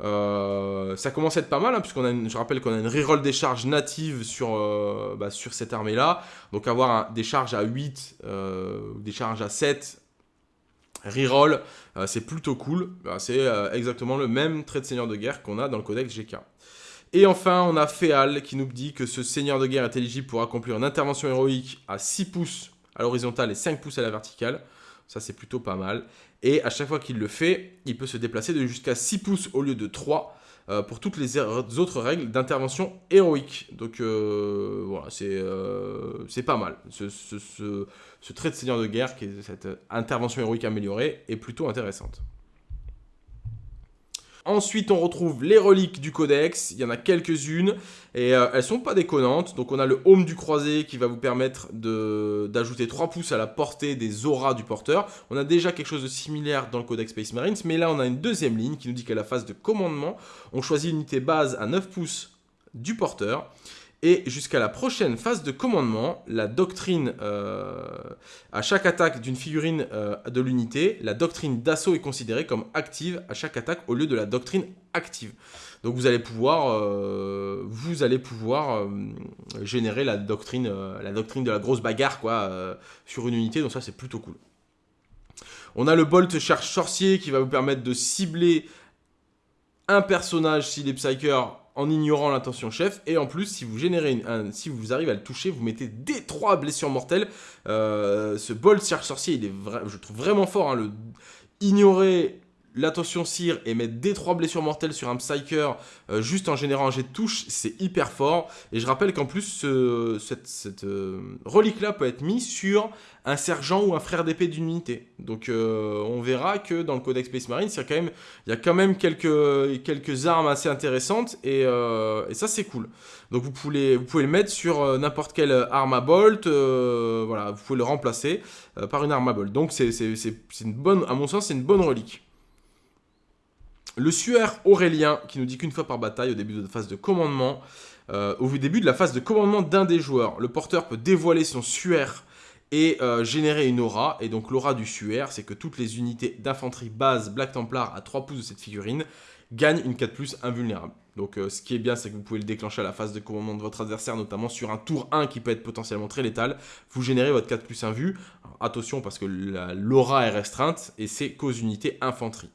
Euh, ça commence à être pas mal, hein, puisqu'on a je rappelle qu'on a une reroll des charges natives sur, euh, bah, cette armée-là. Donc avoir des charges à 8, euh, des charges à 7, reroll, c'est plutôt cool. Bah, c'est exactement le même trait de seigneur de guerre qu'on a dans le codex GK. Et enfin, on a Féal qui nous dit que ce seigneur de guerre est éligible pour accomplir une intervention héroïque à 6 pouces à l'horizontale et 5 pouces à la verticale. Ça, c'est plutôt pas mal. Et à chaque fois qu'il le fait, il peut se déplacer de jusqu'à 6 pouces au lieu de 3 euh, pour toutes les autres règles d'intervention héroïque. Donc euh, voilà, euh, c'est pas mal. Ce, ce, trait de seigneur de guerre, qui est cette intervention héroïque améliorée, est plutôt intéressante. Ensuite, on retrouve les reliques du codex. Il y en a quelques-unes et euh, elles sont pas déconnantes. Donc, on a le Home du croisé qui va vous permettre d'ajouter 3 pouces à la portée des auras du porteur. On a déjà quelque chose de similaire dans le codex Space Marines, mais là, on a une deuxième ligne qui nous dit qu'à la phase de commandement, on choisit une unité base à 9 pouces du porteur. Et jusqu'à la prochaine phase de commandement, la doctrine, euh, à chaque attaque d'une figurine euh, de l'unité, la doctrine d'assaut est considérée comme active à chaque attaque au lieu de la doctrine active. Donc vous allez pouvoir, euh, vous allez pouvoir générer la doctrine, la doctrine de la grosse bagarre quoi, sur une unité, donc ça c'est plutôt cool. On a le Bolt Charge Sorcier qui va vous permettre de cibler un personnage s'il est Psyker en ignorant l'intention chef. Et en plus, si vous générez si vous arrivez à le toucher, vous mettez des trois blessures mortelles. Euh, ce bol Serge Sorcier, il est je trouve vraiment fort. Hein, le, ignorer l'attention cire et mettre des trois blessures mortelles sur un Psyker euh, juste en générant un jet de touche, c'est hyper fort. Et je rappelle qu'en plus, cette, euh, relique-là peut être mise sur un sergent ou un frère d'épée d'une unité. Donc euh, on verra que dans le Codex Space Marine, il y a quand même, quelques, armes assez intéressantes et, et ça c'est cool. Donc vous pouvez, vous pouvez le mettre sur n'importe quelle arme à bolt, voilà, vous pouvez le remplacer par une arme à bolt. Donc c'est une bonne, à mon sens, c'est une bonne relique. Le suaire Aurélien, qui nous dit qu'une fois par bataille, au début de la phase de commandement, euh, au début de la phase de commandement d'un des joueurs, le porteur peut dévoiler son suaire et euh, générer une aura. Et donc l'aura du suaire, c'est que toutes les unités d'infanterie base Black Templar à 3 pouces de cette figurine gagnent une 4+, invulnérable. Donc euh, ce qui est bien, c'est que vous pouvez le déclencher à la phase de commandement de votre adversaire, notamment sur un tour 1 qui peut être potentiellement très létal. Vous générez votre 4 plus 1 vue. attention parce que l'aura est restreinte et c'est cause unité infanterie.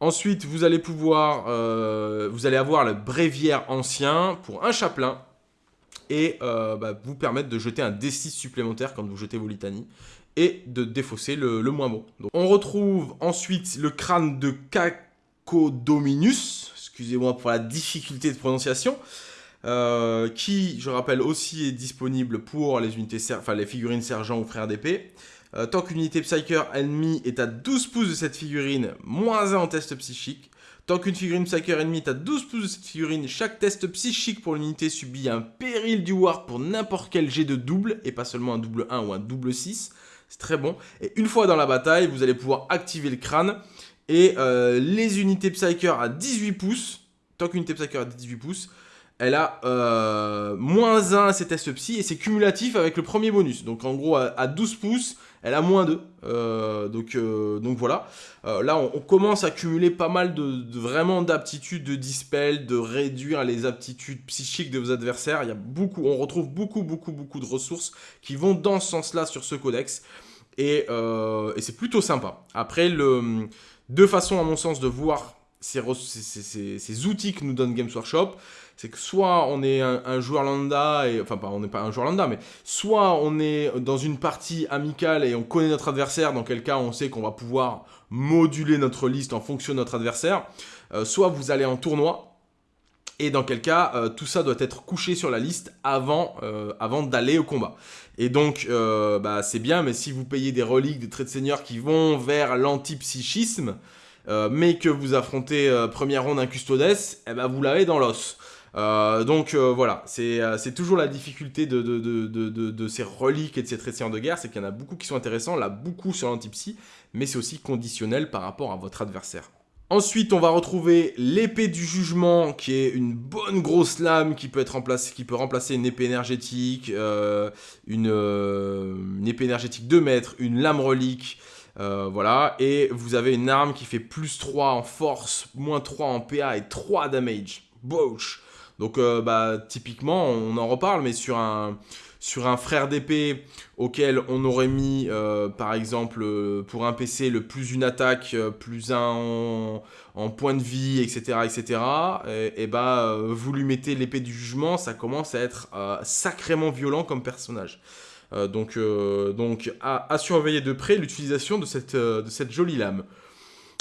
Ensuite, vous allez pouvoir, euh, vous allez avoir le bréviaire ancien pour un chapelain et euh, bah, vous permettre de jeter un D6 supplémentaire quand vous jetez vos litanies et de défausser le, moins bon. on retrouve ensuite le crâne de Cacodominus, excusez-moi pour la difficulté de prononciation, euh, qui, je rappelle, aussi est disponible pour les, unités, enfin, les figurines sergent ou frère d'épée. Euh, tant qu'une unité Psyker ennemie est à 12 pouces de cette figurine, moins 1 en test psychique. Tant qu'une figurine Psyker ennemie est à 12 pouces de cette figurine, chaque test psychique pour l'unité subit un péril du War pour n'importe quel jet de double, et pas seulement un double 1 ou un double 6. C'est très bon. Et une fois dans la bataille, vous allez pouvoir activer le crâne. Et euh, les unités Psyker à 18 pouces, tant qu'une unité Psyker à 18 pouces, elle a euh, moins 1 à ses tests psy et c'est cumulatif avec le premier bonus. Donc en gros, à 12 pouces, elle a moins 2. Euh, donc, euh, donc voilà. Euh, là, on, commence à cumuler pas mal de, vraiment d'aptitudes de dispel, de réduire les aptitudes psychiques de vos adversaires. Il y beaucoup, on retrouve beaucoup, beaucoup, beaucoup de ressources qui vont dans ce sens-là sur ce codex. Et, c'est plutôt sympa. Après, deux façons, à mon sens, de voir ces, ces outils que nous donne Games Workshop c'est que soit on est un, joueur lambda, et, enfin pas, on n'est pas un joueur lambda, mais soit on est dans une partie amicale et on connaît notre adversaire, dans quel cas on sait qu'on va pouvoir moduler notre liste en fonction de notre adversaire, euh, soit vous allez en tournoi, et dans quel cas euh, tout ça doit être couché sur la liste avant, euh, avant d'aller au combat. Et donc, bah, c'est bien, mais si vous payez des reliques, des traits de seigneur qui vont vers l'antipsychisme, mais que vous affrontez première ronde un custodes, eh ben, vous l'avez dans l'os. Euh, donc euh, voilà, euh, c'est toujours la difficulté de, de, ces reliques et de ces traits de guerre, c'est qu'il y en a beaucoup qui sont intéressants, là beaucoup sur l'antipsy, mais c'est aussi conditionnel par rapport à votre adversaire. Ensuite, on va retrouver l'épée du jugement, qui est une bonne grosse lame qui peut, être qui peut remplacer une épée énergétique, une, épée énergétique de mètres, une lame relique, voilà. Et vous avez une arme qui fait plus 3 en force, moins 3 en PA et 3 damage. Bosh Donc, bah, typiquement, on en reparle, mais sur un frère d'épée auquel on aurait mis, euh, par exemple, euh, pour un PC, le plus une attaque, euh, plus un en, point de vie, etc., etc., et, bah, vous lui mettez l'épée du jugement, ça commence à être sacrément violent comme personnage. donc, donc à, à, surveiller de près l'utilisation de cette, de cette jolie lame.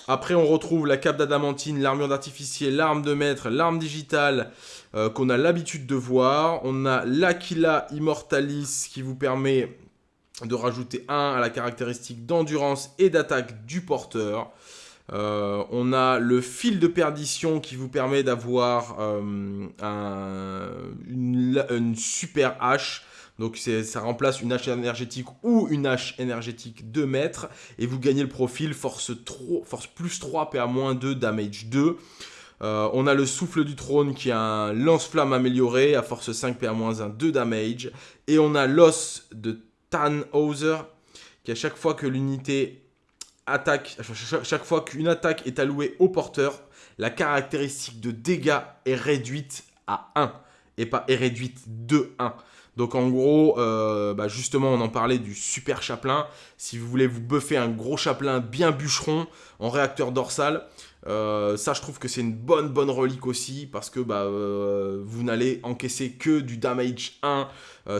Après, on retrouve la cape d'adamantine, l'armure d'artificier, l'arme de maître, l'arme digitale euh, qu'on a l'habitude de voir. On a l'Aquila Immortalis qui vous permet de rajouter 1 à la caractéristique d'endurance et d'attaque du porteur. Euh, on a le fil de perdition qui vous permet d'avoir euh, une, une, super hache donc ça remplace une hache énergétique ou une hache énergétique 2 mètres. Et vous gagnez le profil force, plus 3, PA moins 2, damage 2. Euh, on a le souffle du trône qui a un lance-flamme amélioré à force 5 PA moins 1, 2 damage. Et on a l'os de Tannhauser qui à chaque fois que l'unité attaque, chaque fois qu'une attaque est allouée au porteur, la caractéristique de dégâts est réduite à 1 et pas est réduite de 1. Donc en gros, euh, bah, justement, on en parlait du super chaplain. Si vous voulez vous buffer un gros chaplain bien bûcheron en réacteur dorsal, euh, ça je trouve que c'est une bonne bonne relique aussi parce que bah, euh, vous n'allez encaisser que du damage 1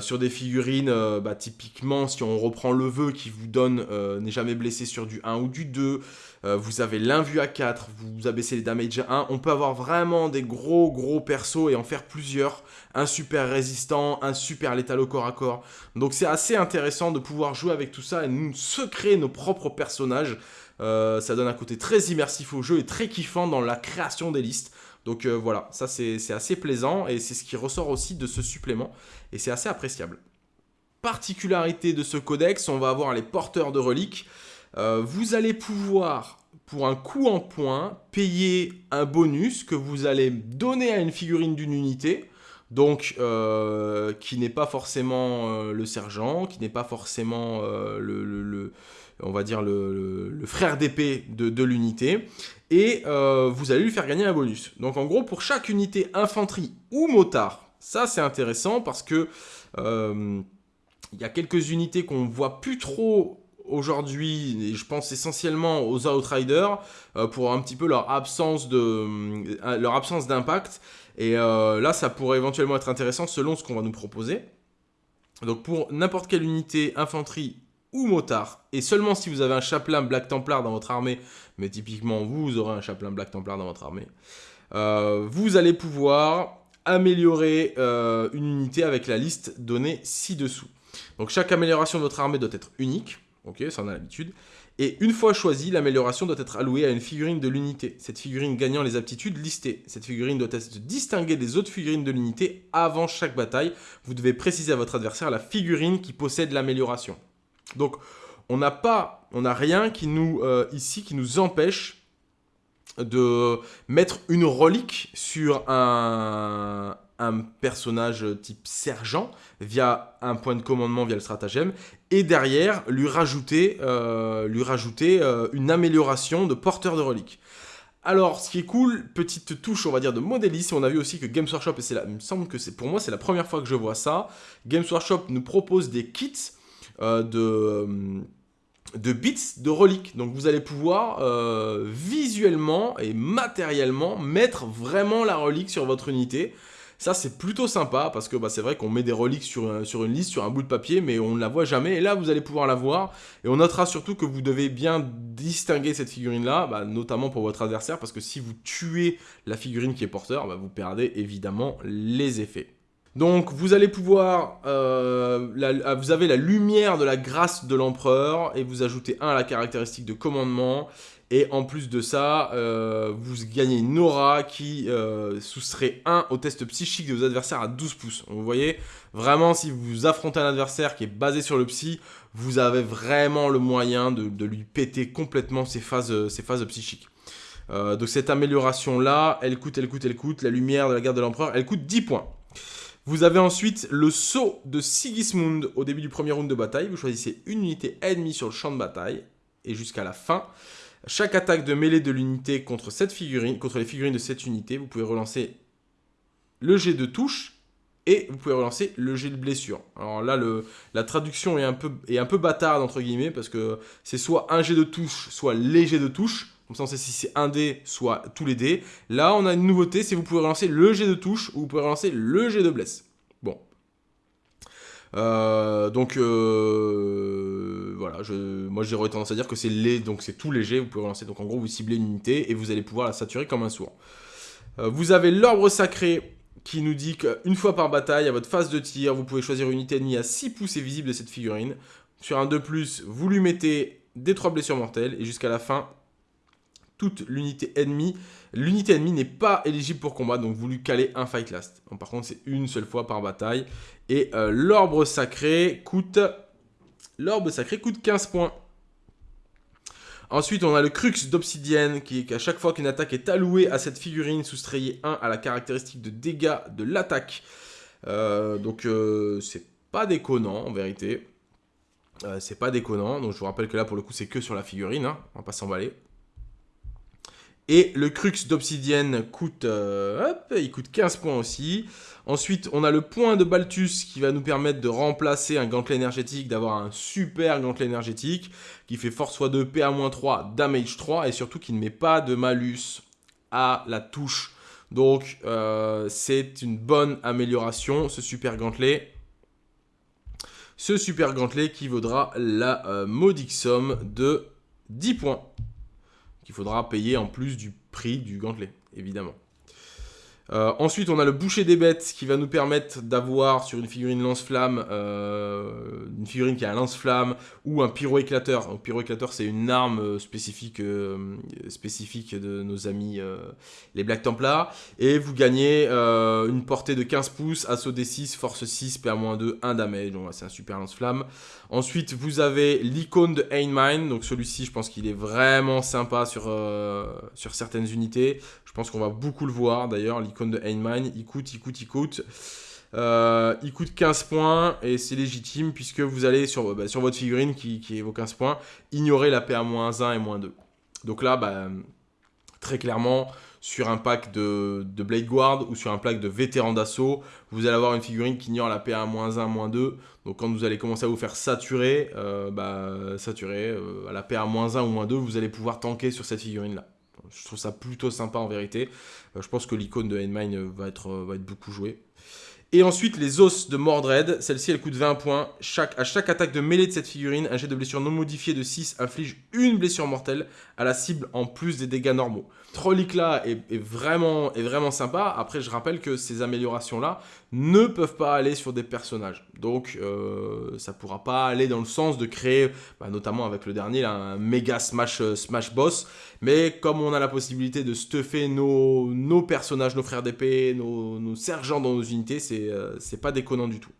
sur des figurines. Bah, typiquement, si on reprend le vœu qui vous donne n'est jamais blessé sur du 1 ou du 2, vous avez l'invue à 4, vous abaissez les damage à 1. On peut avoir vraiment des gros gros persos et en faire plusieurs un super résistant, un super létal au corps à corps. Donc c'est assez intéressant de pouvoir jouer avec tout ça et nous se créer nos propres personnages. Euh, ça donne un côté très immersif au jeu et très kiffant dans la création des listes. Donc euh, voilà, ça c'est assez plaisant et c'est ce qui ressort aussi de ce supplément et c'est assez appréciable. Particularité de ce codex, on va avoir les porteurs de reliques. Euh, vous allez pouvoir, pour un coup en point, payer un bonus que vous allez donner à une figurine d'une unité donc qui n'est pas forcément le sergent, qui n'est pas forcément le, on va dire le, frère d'épée de, l'unité, et vous allez lui faire gagner un bonus. Donc en gros, pour chaque unité infanterie ou motard, ça c'est intéressant parce que il y a quelques unités qu'on voit plus trop aujourd'hui, et je pense essentiellement aux Outriders, pour un petit peu leur absence leur absence d'impact. Et euh, là, ça pourrait éventuellement être intéressant selon ce qu'on va nous proposer. Donc pour n'importe quelle unité infanterie motard, et seulement si vous avez un chaplain Black Templar dans votre armée, mais typiquement vous aurez un chaplain Black Templar dans votre armée, euh, vous allez pouvoir améliorer euh, une unité avec la liste donnée ci-dessous. Donc chaque amélioration de votre armée doit être unique, ok, ça on a l'habitude, et une fois choisie, l'amélioration doit être allouée à une figurine de l'unité. Cette figurine gagnant les aptitudes listées. Cette figurine doit être distinguée des autres figurines de l'unité avant chaque bataille. Vous devez préciser à votre adversaire la figurine qui possède l'amélioration. Donc, on n'a pas, on n'a rien qui nous, euh, ici, qui nous empêche de mettre une relique sur un, personnage type sergent via un point de commandement via le stratagème et derrière lui rajouter, euh, lui rajouter euh, une amélioration de porteur de reliques. Alors, ce qui est cool, petite touche, on va dire, de modélisme, on a vu aussi que Games Workshop, et il me semble que c'est pour moi, c'est la première fois que je vois ça, Games Workshop nous propose des kits de, de bits de reliques. Donc vous allez pouvoir visuellement et matériellement mettre vraiment la relique sur votre unité. Ça, c'est plutôt sympa parce que bah, c'est vrai qu'on met des reliques sur, une liste, sur un bout de papier, mais on ne la voit jamais. Et là, vous allez pouvoir la voir. Et on notera surtout que vous devez bien distinguer cette figurine-là, bah, notamment pour votre adversaire, parce que si vous tuez la figurine qui est porteur, bah, vous perdez évidemment les effets. Donc vous allez pouvoir, euh, vous avez la lumière de la grâce de l'empereur et vous ajoutez un à la caractéristique de commandement et en plus de ça, euh, vous gagnez une aura qui euh, soustrait 1 au test psychique de vos adversaires à 12 pouces. vous voyez, vraiment, si vous affrontez un adversaire qui est basé sur le psy, vous avez vraiment le moyen de, lui péter complètement ses phases, ses phases psychiques. Euh, donc cette amélioration-là, elle coûte, elle coûte, elle coûte. La lumière de la garde de l'empereur, elle coûte 10 points. Vous avez ensuite le saut de Sigismund au début du premier round de bataille. Vous choisissez une unité ennemie sur le champ de bataille et jusqu'à la fin. Chaque attaque de mêlée de l'unité contre les figurines de cette unité, vous pouvez relancer le jet de touche et vous pouvez relancer le jet de blessure. Alors là, la traduction est un, peu, est un peu bâtarde, entre guillemets, parce que c'est soit un jet de touche, soit léger de touche. Comme ça, on sait si c'est un dé, soit tous les dés. Là, on a une nouveauté, c'est vous pouvez relancer le jet de touche ou vous pouvez relancer le jet de blesse. Bon. Euh, donc, euh, voilà, je, moi j'aurais tendance à dire que c'est les, donc c'est tout léger, vous pouvez relancer. Donc en gros, vous ciblez une unité et vous allez pouvoir la saturer comme un sourd. Euh, vous avez l'orbre sacré qui nous dit qu'une fois par bataille, à votre phase de tir, vous pouvez choisir une unité ennemie à 6 pouces et visible de cette figurine. Sur un 2+, vous lui mettez des 3 blessures mortelles et jusqu'à la fin, toute l'unité ennemie. L'unité ennemie n'est pas éligible pour combat, donc vous lui calez un fight last. par contre, c'est une seule fois par bataille. Et euh, l'orbre sacré coûte... L'orbe sacré coûte 15 points. Ensuite, on a le crux d'obsidienne, qui est qu'à chaque fois qu'une attaque est allouée à cette figurine, soustrayez 1 à la caractéristique de dégâts de l'attaque. Euh, donc, euh, c'est pas déconnant, en vérité. c'est pas déconnant, donc je vous rappelle que là, pour le coup, c'est que sur la figurine, hein. on va pas s'emballer. Et le crux d'obsidienne coûte, euh, il coûte 15 points aussi. Ensuite, on a le point de Balthus qui va nous permettre de remplacer un gantelet énergétique, d'avoir un super gantelet énergétique qui fait force x2, PA-3, damage 3 et surtout qui ne met pas de malus à la touche. Donc, euh, c'est une bonne amélioration, ce super gantelet. Ce super gantelet qui vaudra la euh, modique somme de 10 points qu'il faudra payer en plus du prix du gantelet, évidemment. Euh, ensuite, on a le boucher des bêtes qui va nous permettre d'avoir sur une figurine lance-flamme, euh, une figurine qui a un lance-flamme ou un pyro-éclateur. Un pyro-éclateur, c'est une arme euh, spécifique, spécifique de nos amis les Black Templars. Et vous gagnez une portée de 15 pouces, assaut D6, force 6, PA-2, 1 damage. Donc c'est un super lance-flamme. Ensuite, vous avez l'icône de Einmine. Donc celui-ci, je pense qu'il est vraiment sympa sur, sur certaines unités. Je pense qu'on va beaucoup le voir d'ailleurs, l'icône de Einmine, il coûte, il coûte, il coûte. Euh, il coûte 15 points et c'est légitime puisque vous allez sur, bah, votre figurine qui, qui, est vos 15 points, ignorer la PA-1 et moins 2. Donc là, bah, très clairement, sur un pack de, Blade Guard ou sur un pack de vétéran d'assaut, vous allez avoir une figurine qui ignore la PA-1, 2. Donc quand vous allez commencer à vous faire saturer, euh, bah, saturer euh, à la PA-1 ou moins 2, vous allez pouvoir tanker sur cette figurine-là. Je trouve ça plutôt sympa en vérité. Euh, je pense que l'icône de Endmine euh, va être, euh, va être beaucoup jouée. Et ensuite, les os de Mordred. Celle-ci, elle coûte 20 points. Chaque, à chaque attaque de mêlée de cette figurine, un jet de blessure non modifié de 6 inflige une blessure mortelle à la cible en plus des dégâts normaux. Trollic là est, vraiment, est vraiment sympa. Après, je rappelle que ces améliorations-là ne peuvent pas aller sur des personnages. Donc, euh, ça pourra pas aller dans le sens de créer, bah, notamment avec le dernier, un méga smash, euh, smash boss. Mais comme on a la possibilité de stuffer nos, personnages, nos frères d'épée, nos, sergents dans nos unités, c'est euh, pas déconnant du tout.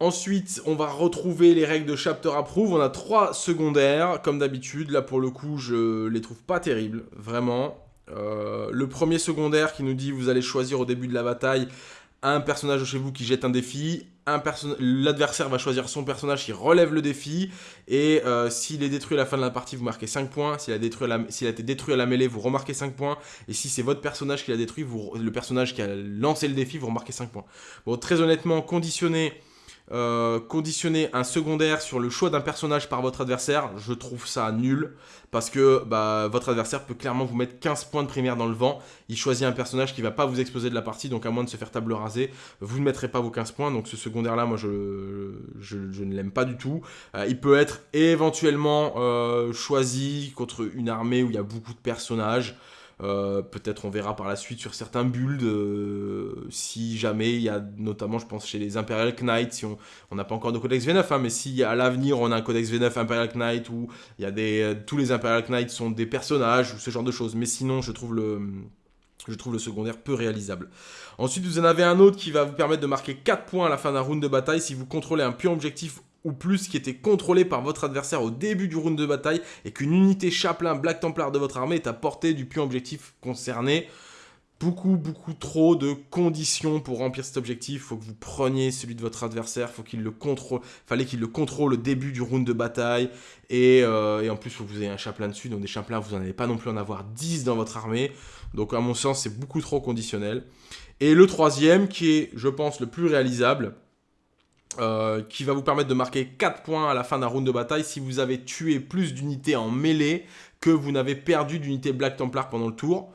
Ensuite, on va retrouver les règles de Chapter Approve. On a trois secondaires, comme d'habitude. Là, pour le coup, je les trouve pas terribles, vraiment. Euh, le premier secondaire qui nous dit vous allez choisir au début de la bataille un personnage de chez vous qui jette un défi, l'adversaire va choisir son personnage qui relève le défi, et euh, s'il est détruit à la fin de la partie, vous marquez 5 points, s'il a, été détruit à la mêlée, vous remarquez 5 points, et si c'est votre personnage qui l'a détruit, vous, le personnage qui a lancé le défi, vous remarquez 5 points. Bon, très honnêtement, conditionné euh, conditionner un secondaire sur le choix d'un personnage par votre adversaire, je trouve ça nul. Parce que bah, votre adversaire peut clairement vous mettre 15 points de primaire dans le vent. Il choisit un personnage qui va pas vous exposer de la partie, donc à moins de se faire table rasée, vous ne mettrez pas vos 15 points. Donc ce secondaire-là, moi, je, je, ne l'aime pas du tout. Euh, il peut être éventuellement euh, choisi contre une armée où il y a beaucoup de personnages. Euh, peut-être on verra par la suite sur certains builds, euh, si jamais il y a notamment, je pense, chez les Imperial Knights, si on n'a pas encore de codex V9, hein, mais si à l'avenir on a un codex V9 Imperial Knight où il y euh, tous les Imperial Knights sont des personnages ou ce genre de choses. Mais sinon, je trouve le, je trouve le secondaire peu réalisable. Ensuite, vous en avez un autre qui va vous permettre de marquer 4 points à la fin d'un round de bataille si vous contrôlez un pion objectif ou plus qui était contrôlé par votre adversaire au début du round de bataille et qu'une unité chaplain Black Templar de votre armée est à portée du pion objectif concerné beaucoup, beaucoup trop de conditions pour remplir cet objectif. Il faut que vous preniez celui de votre adversaire, faut qu'il le contrôle, fallait qu'il le contrôle au début du round de bataille. Et, euh, en plus, faut que vous ayez un chaplain dessus. Donc des chaplains, vous n'en allez pas non plus en avoir 10 dans votre armée. Donc à mon sens, c'est beaucoup trop conditionnel. Et le troisième, qui est, je pense, le plus réalisable, euh, qui va vous permettre de marquer 4 points à la fin d'un round de bataille si vous avez tué plus d'unités en mêlée que vous n'avez perdu d'unités Black Templar pendant le tour.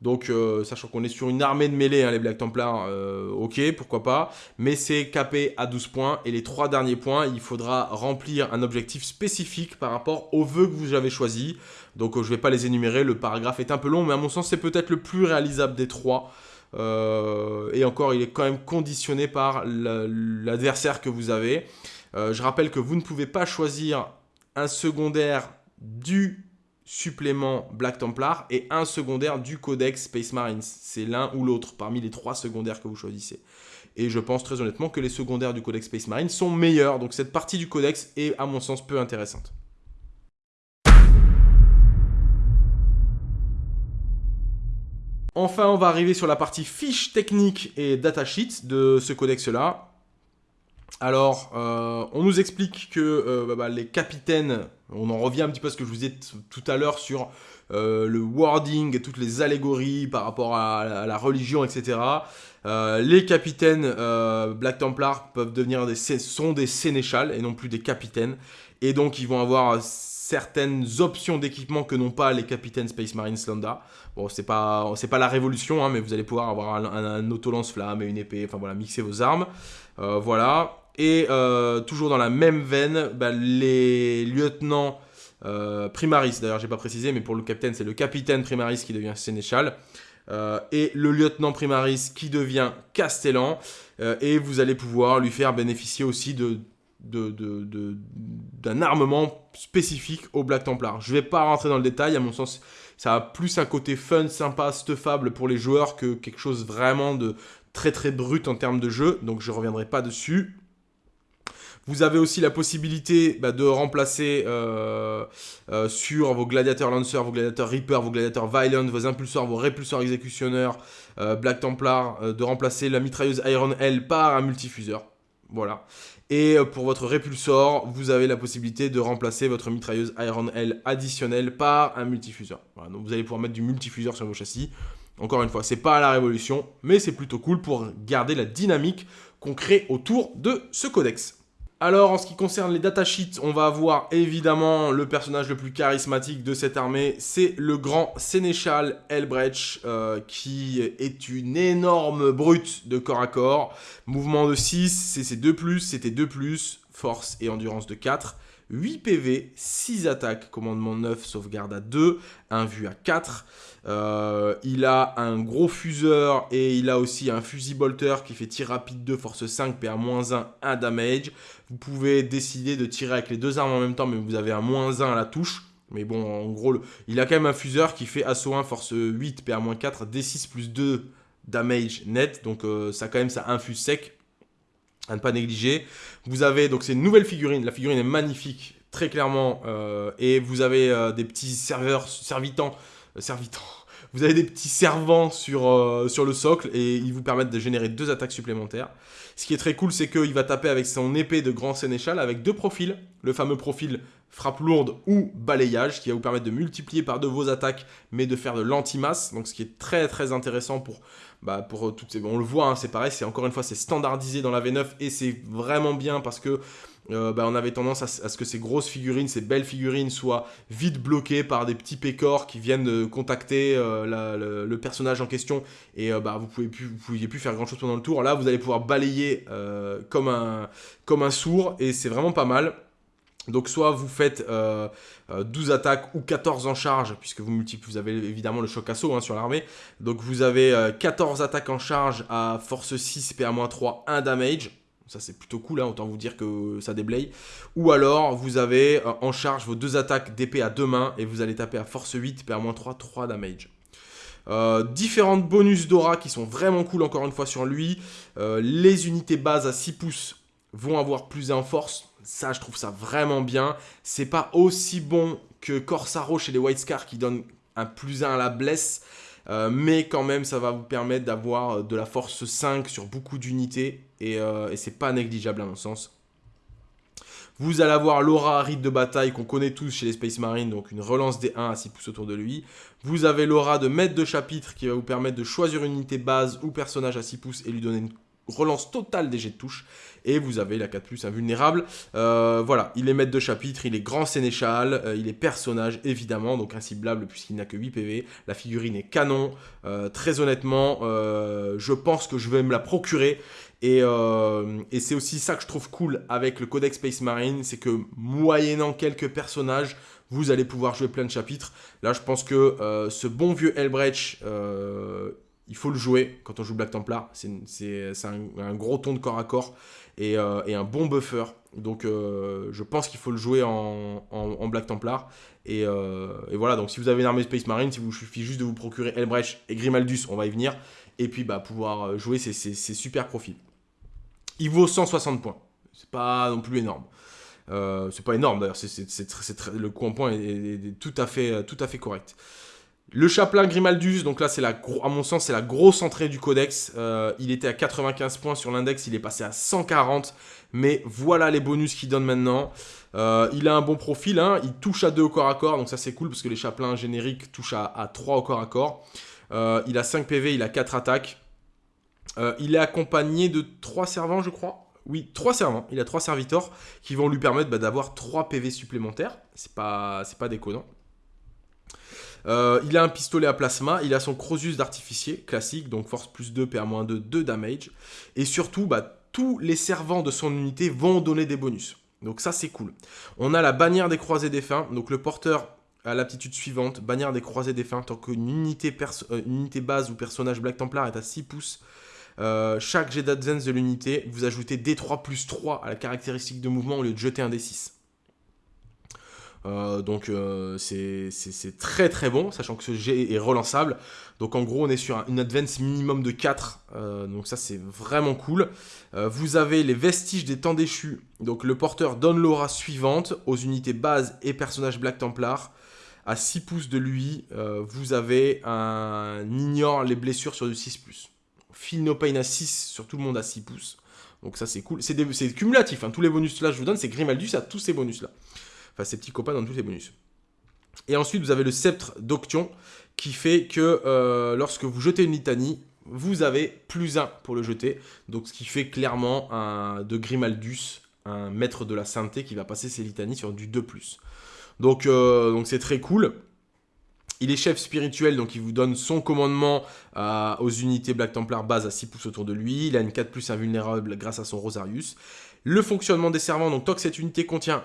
Donc, euh, sachant qu'on est sur une armée de mêlée, hein, les Black Templars, euh, ok, pourquoi pas. Mais c'est capé à 12 points. Et les trois derniers points, il faudra remplir un objectif spécifique par rapport aux vœux que vous avez choisis. Donc, je ne vais pas les énumérer, le paragraphe est un peu long, mais à mon sens, c'est peut-être le plus réalisable des trois. Et encore, il est quand même conditionné par l'adversaire que vous avez. je rappelle que vous ne pouvez pas choisir un secondaire du supplément Black Templar et un secondaire du codex Space Marines. C'est l'un ou l'autre parmi les trois secondaires que vous choisissez. Et je pense très honnêtement que les secondaires du codex Space Marines sont meilleurs. Donc cette partie du codex est à mon sens peu intéressante. Enfin, on va arriver sur la partie fiche technique et datasheet de ce codex-là. Alors, euh, on nous explique que euh, bah, bah, les capitaines, on en revient un petit peu à ce que je vous ai tout à l'heure sur euh, le wording et toutes les allégories par rapport à, la religion, etc. les capitaines Black Templar peuvent devenir sont des sénéchals et non plus des capitaines. Et donc, ils vont avoir certaines options d'équipement que n'ont pas les capitaines Space Marines Lambda. Bon, c'est pas, pas la révolution, hein, mais vous allez pouvoir avoir un, un, auto-lance-flamme et une épée, enfin voilà, mixer vos armes. voilà. Et euh, toujours dans la même veine, bah, les lieutenants euh, primaris, d'ailleurs j'ai pas précisé, mais pour le capitaine, c'est le capitaine primaris qui devient sénéchal. Euh, et le lieutenant primaris qui devient castellan. et vous allez pouvoir lui faire bénéficier aussi de d'un armement spécifique au Black Templar. Je vais pas rentrer dans le détail, à mon sens, ça a plus un côté fun, sympa, stuffable pour les joueurs que quelque chose vraiment de très très brut en termes de jeu, donc je reviendrai pas dessus. Vous avez aussi la possibilité bah, de remplacer euh, euh, sur vos gladiateurs lancers, vos gladiateurs reaper, vos gladiateurs violent, vos impulseurs, vos répulseurs exécutionneurs, euh, Black Templar, de remplacer la mitrailleuse Iron L par un multifuseur. Voilà. Et pour votre répulsor, vous avez la possibilité de remplacer votre mitrailleuse Iron L additionnelle par un multifuseur. Voilà, donc vous allez pouvoir mettre du multifuseur sur vos châssis. Encore une fois, c'est pas la révolution, mais c'est plutôt cool pour garder la dynamique qu'on crée autour de ce codex. Alors, en ce qui concerne les datasheets, on va avoir évidemment le personnage le plus charismatique de cette armée, c'est le grand sénéchal Elbrecht, euh, qui est une énorme brute de corps à corps. Mouvement de 6, c'est 2+, c'était 2+, force et endurance de 4. 8 PV, 6 attaques, commandement 9, sauvegarde à 2, un vue à 4. Euh, il a un gros fuseur et il a aussi un fusil bolter qui fait tir rapide 2, force 5, PA-1, 1 damage. Vous pouvez décider de tirer avec les deux armes en même temps, mais vous avez un moins 1 à la touche. Mais bon, en gros, il a quand même un fuseur qui fait assaut 1, force 8, PA-4, D6 plus 2 damage net. Donc euh, ça quand même, ça infuse sec à ne pas négliger. Vous avez, donc c'est une nouvelle figurine, la figurine est magnifique, très clairement, euh, et vous avez euh, des petits serveurs, servitants, servitants, vous avez des petits servants sur, sur le socle, et ils vous permettent de générer deux attaques supplémentaires. Ce qui est très cool, c'est qu'il va taper avec son épée de grand sénéchal, avec deux profils, le fameux profil frappe lourde ou balayage, qui va vous permettre de multiplier par deux vos attaques, mais de faire de l'anti-masse, donc ce qui est très très intéressant pour bah, pour toutes ces... On le voit, hein, c'est pareil, c'est encore une fois, c'est standardisé dans la V9 et c'est vraiment bien parce que euh, bah, on avait tendance à, ce que ces grosses figurines, ces belles figurines soient vite bloquées par des petits pécores qui viennent contacter euh, le, personnage en question et euh, bah, vous ne pouviez plus faire grand chose pendant le tour. Là, vous allez pouvoir balayer comme, un, comme un sourd et c'est vraiment pas mal. Donc soit vous faites 12 euh, euh, attaques ou 14 en charge, puisque vous, vous avez évidemment le choc assaut hein, sur l'armée. Donc vous avez 14 euh, attaques en charge à force 6, PA-3, 1 damage. Ça c'est plutôt cool, hein, autant vous dire que ça déblaye. Ou alors vous avez en charge vos deux attaques d'épée à deux mains et vous allez taper à force 8, PA-3, 3 damage. différentes bonus d'aura qui sont vraiment cool encore une fois sur lui. les unités bases à 6 pouces vont avoir plus 1 en force. Ça, je trouve ça vraiment bien. C'est pas aussi bon que Corsaro chez les White Scars qui donne un plus 1 à la blesse. Euh, mais quand même, ça va vous permettre d'avoir de la force 5 sur beaucoup d'unités. Et, euh, et c'est pas négligeable à mon sens. Vous allez avoir l'aura rite de bataille qu'on connaît tous chez les Space Marines, donc une relance des 1 à 6 pouces autour de lui. Vous avez l'aura de maître de chapitre qui va vous permettre de choisir une unité base ou personnage à 6 pouces et lui donner une relance totale des jets de touche. Et vous avez la 4+, invulnérable. Euh, voilà, il est maître de chapitre, il est grand sénéchal, euh, il est personnage, évidemment, donc inciblable puisqu'il n'a que 8 PV. La figurine est canon. Très honnêtement, je pense que je vais me la procurer. Et, et c'est aussi ça que je trouve cool avec le Codex Space Marine, c'est que moyennant quelques personnages, vous allez pouvoir jouer plein de chapitres. Là, je pense que ce bon vieux Elbrecht il faut le jouer quand on joue Black Templar. C'est un, gros ton de corps à corps et, euh, un bon buffer. Donc euh, je pense qu'il faut le jouer en, Black Templar. Euh, et, voilà, donc si vous avez une armée Space Marine, si vous suffit juste de vous procurer Elbrecht et Grimaldus, on va y venir. Et puis bah, pouvoir jouer ces, super profils. Il vaut 160 points. C'est pas non plus énorme. c'est pas énorme d'ailleurs, le coût en points est, tout, à fait, correct. Le chaplain Grimaldus, donc là, à mon sens, c'est la grosse entrée du codex. Euh, il était à 95 points sur l'index, il est passé à 140. Mais voilà les bonus qu'il donne maintenant. Euh, il a un bon profil, hein. il touche à 2 au corps à corps, donc ça c'est cool parce que les chaplains génériques touchent à, 3 au corps à corps. Euh, il a 5 PV, il a 4 attaques. Il est accompagné de 3 servants, je crois. Oui, 3 servants. Il a 3 serviteurs qui vont lui permettre bah, d'avoir 3 PV supplémentaires. C'est pas, pas déconnant. Euh, il a un pistolet à plasma, il a son Crosus d'artificier classique, donc force plus 2, PA-2, 2 damage. Et surtout, bah, tous les servants de son unité vont donner des bonus. Donc ça, c'est cool. On a la bannière des croisés défunts, donc le porteur a l'aptitude suivante, bannière des croisés défunts, tant qu'une euh, unité base ou personnage Black Templar est à 6 pouces, euh, chaque jet d'advance de l'unité, vous ajoutez D3 plus 3 à la caractéristique de mouvement au lieu de jeter un D6. Euh, donc euh, c'est très très bon, sachant que ce jet est relançable. Donc en gros on est sur une advance minimum de 4, euh, donc ça c'est vraiment cool. vous avez les vestiges des temps déchus, donc le porteur donne l'aura suivante aux unités base et personnages Black Templar. À 6 pouces de lui, vous avez un ignore les blessures sur du 6+. Feel no à 6 sur tout le monde à 6 pouces. Donc ça c'est cool. C'est cumulatif, hein. tous les bonus là je vous donne, c'est Grimaldus à tous ces bonus là. Enfin, ses petits copains dans tous les bonus. Et ensuite, vous avez le sceptre d'Oction qui fait que euh, lorsque vous jetez une litanie, vous avez plus 1 pour le jeter. Donc, ce qui fait clairement de Grimaldus, un maître de la sainteté qui va passer ses litanies sur du 2+. Donc, euh, donc c'est très cool. Il est chef spirituel, donc il vous donne son commandement euh, aux unités Black Templar base à 6 pouces autour de lui. Il a une 4 plus invulnérable grâce à son Rosarius. Le fonctionnement des servants, donc tant que cette unité contient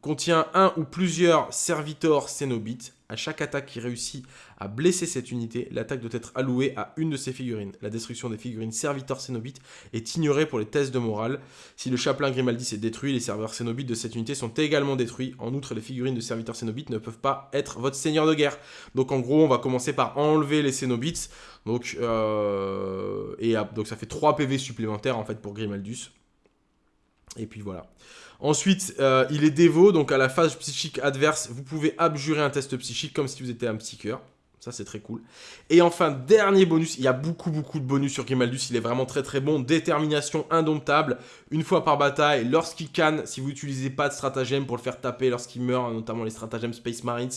contient un ou plusieurs servitors cénobites. À chaque attaque qui réussit à blesser cette unité, l'attaque doit être allouée à une de ces figurines. La destruction des figurines serviteurs cénobites est ignorée pour les tests de morale. Si le chaplain Grimaldis est détruit, les serveurs cénobites de cette unité sont également détruits. En outre, les figurines de serviteurs cénobites ne peuvent pas être votre seigneur de guerre. Donc en gros, on va commencer par enlever les cénobites. Donc, euh, et, donc ça fait 3 PV supplémentaires en fait pour Grimaldus. Et puis voilà. Ensuite, euh, il est dévot, donc à la phase psychique adverse, vous pouvez abjurer un test psychique comme si vous étiez un psycheur. Ça, c'est très cool. Et enfin, dernier bonus, il y a beaucoup, beaucoup de bonus sur Grimaldus, il est vraiment très, très bon. Détermination indomptable, une fois par bataille, lorsqu'il canne, si vous n'utilisez pas de stratagème pour le faire taper lorsqu'il meurt, notamment les stratagèmes Space Marines,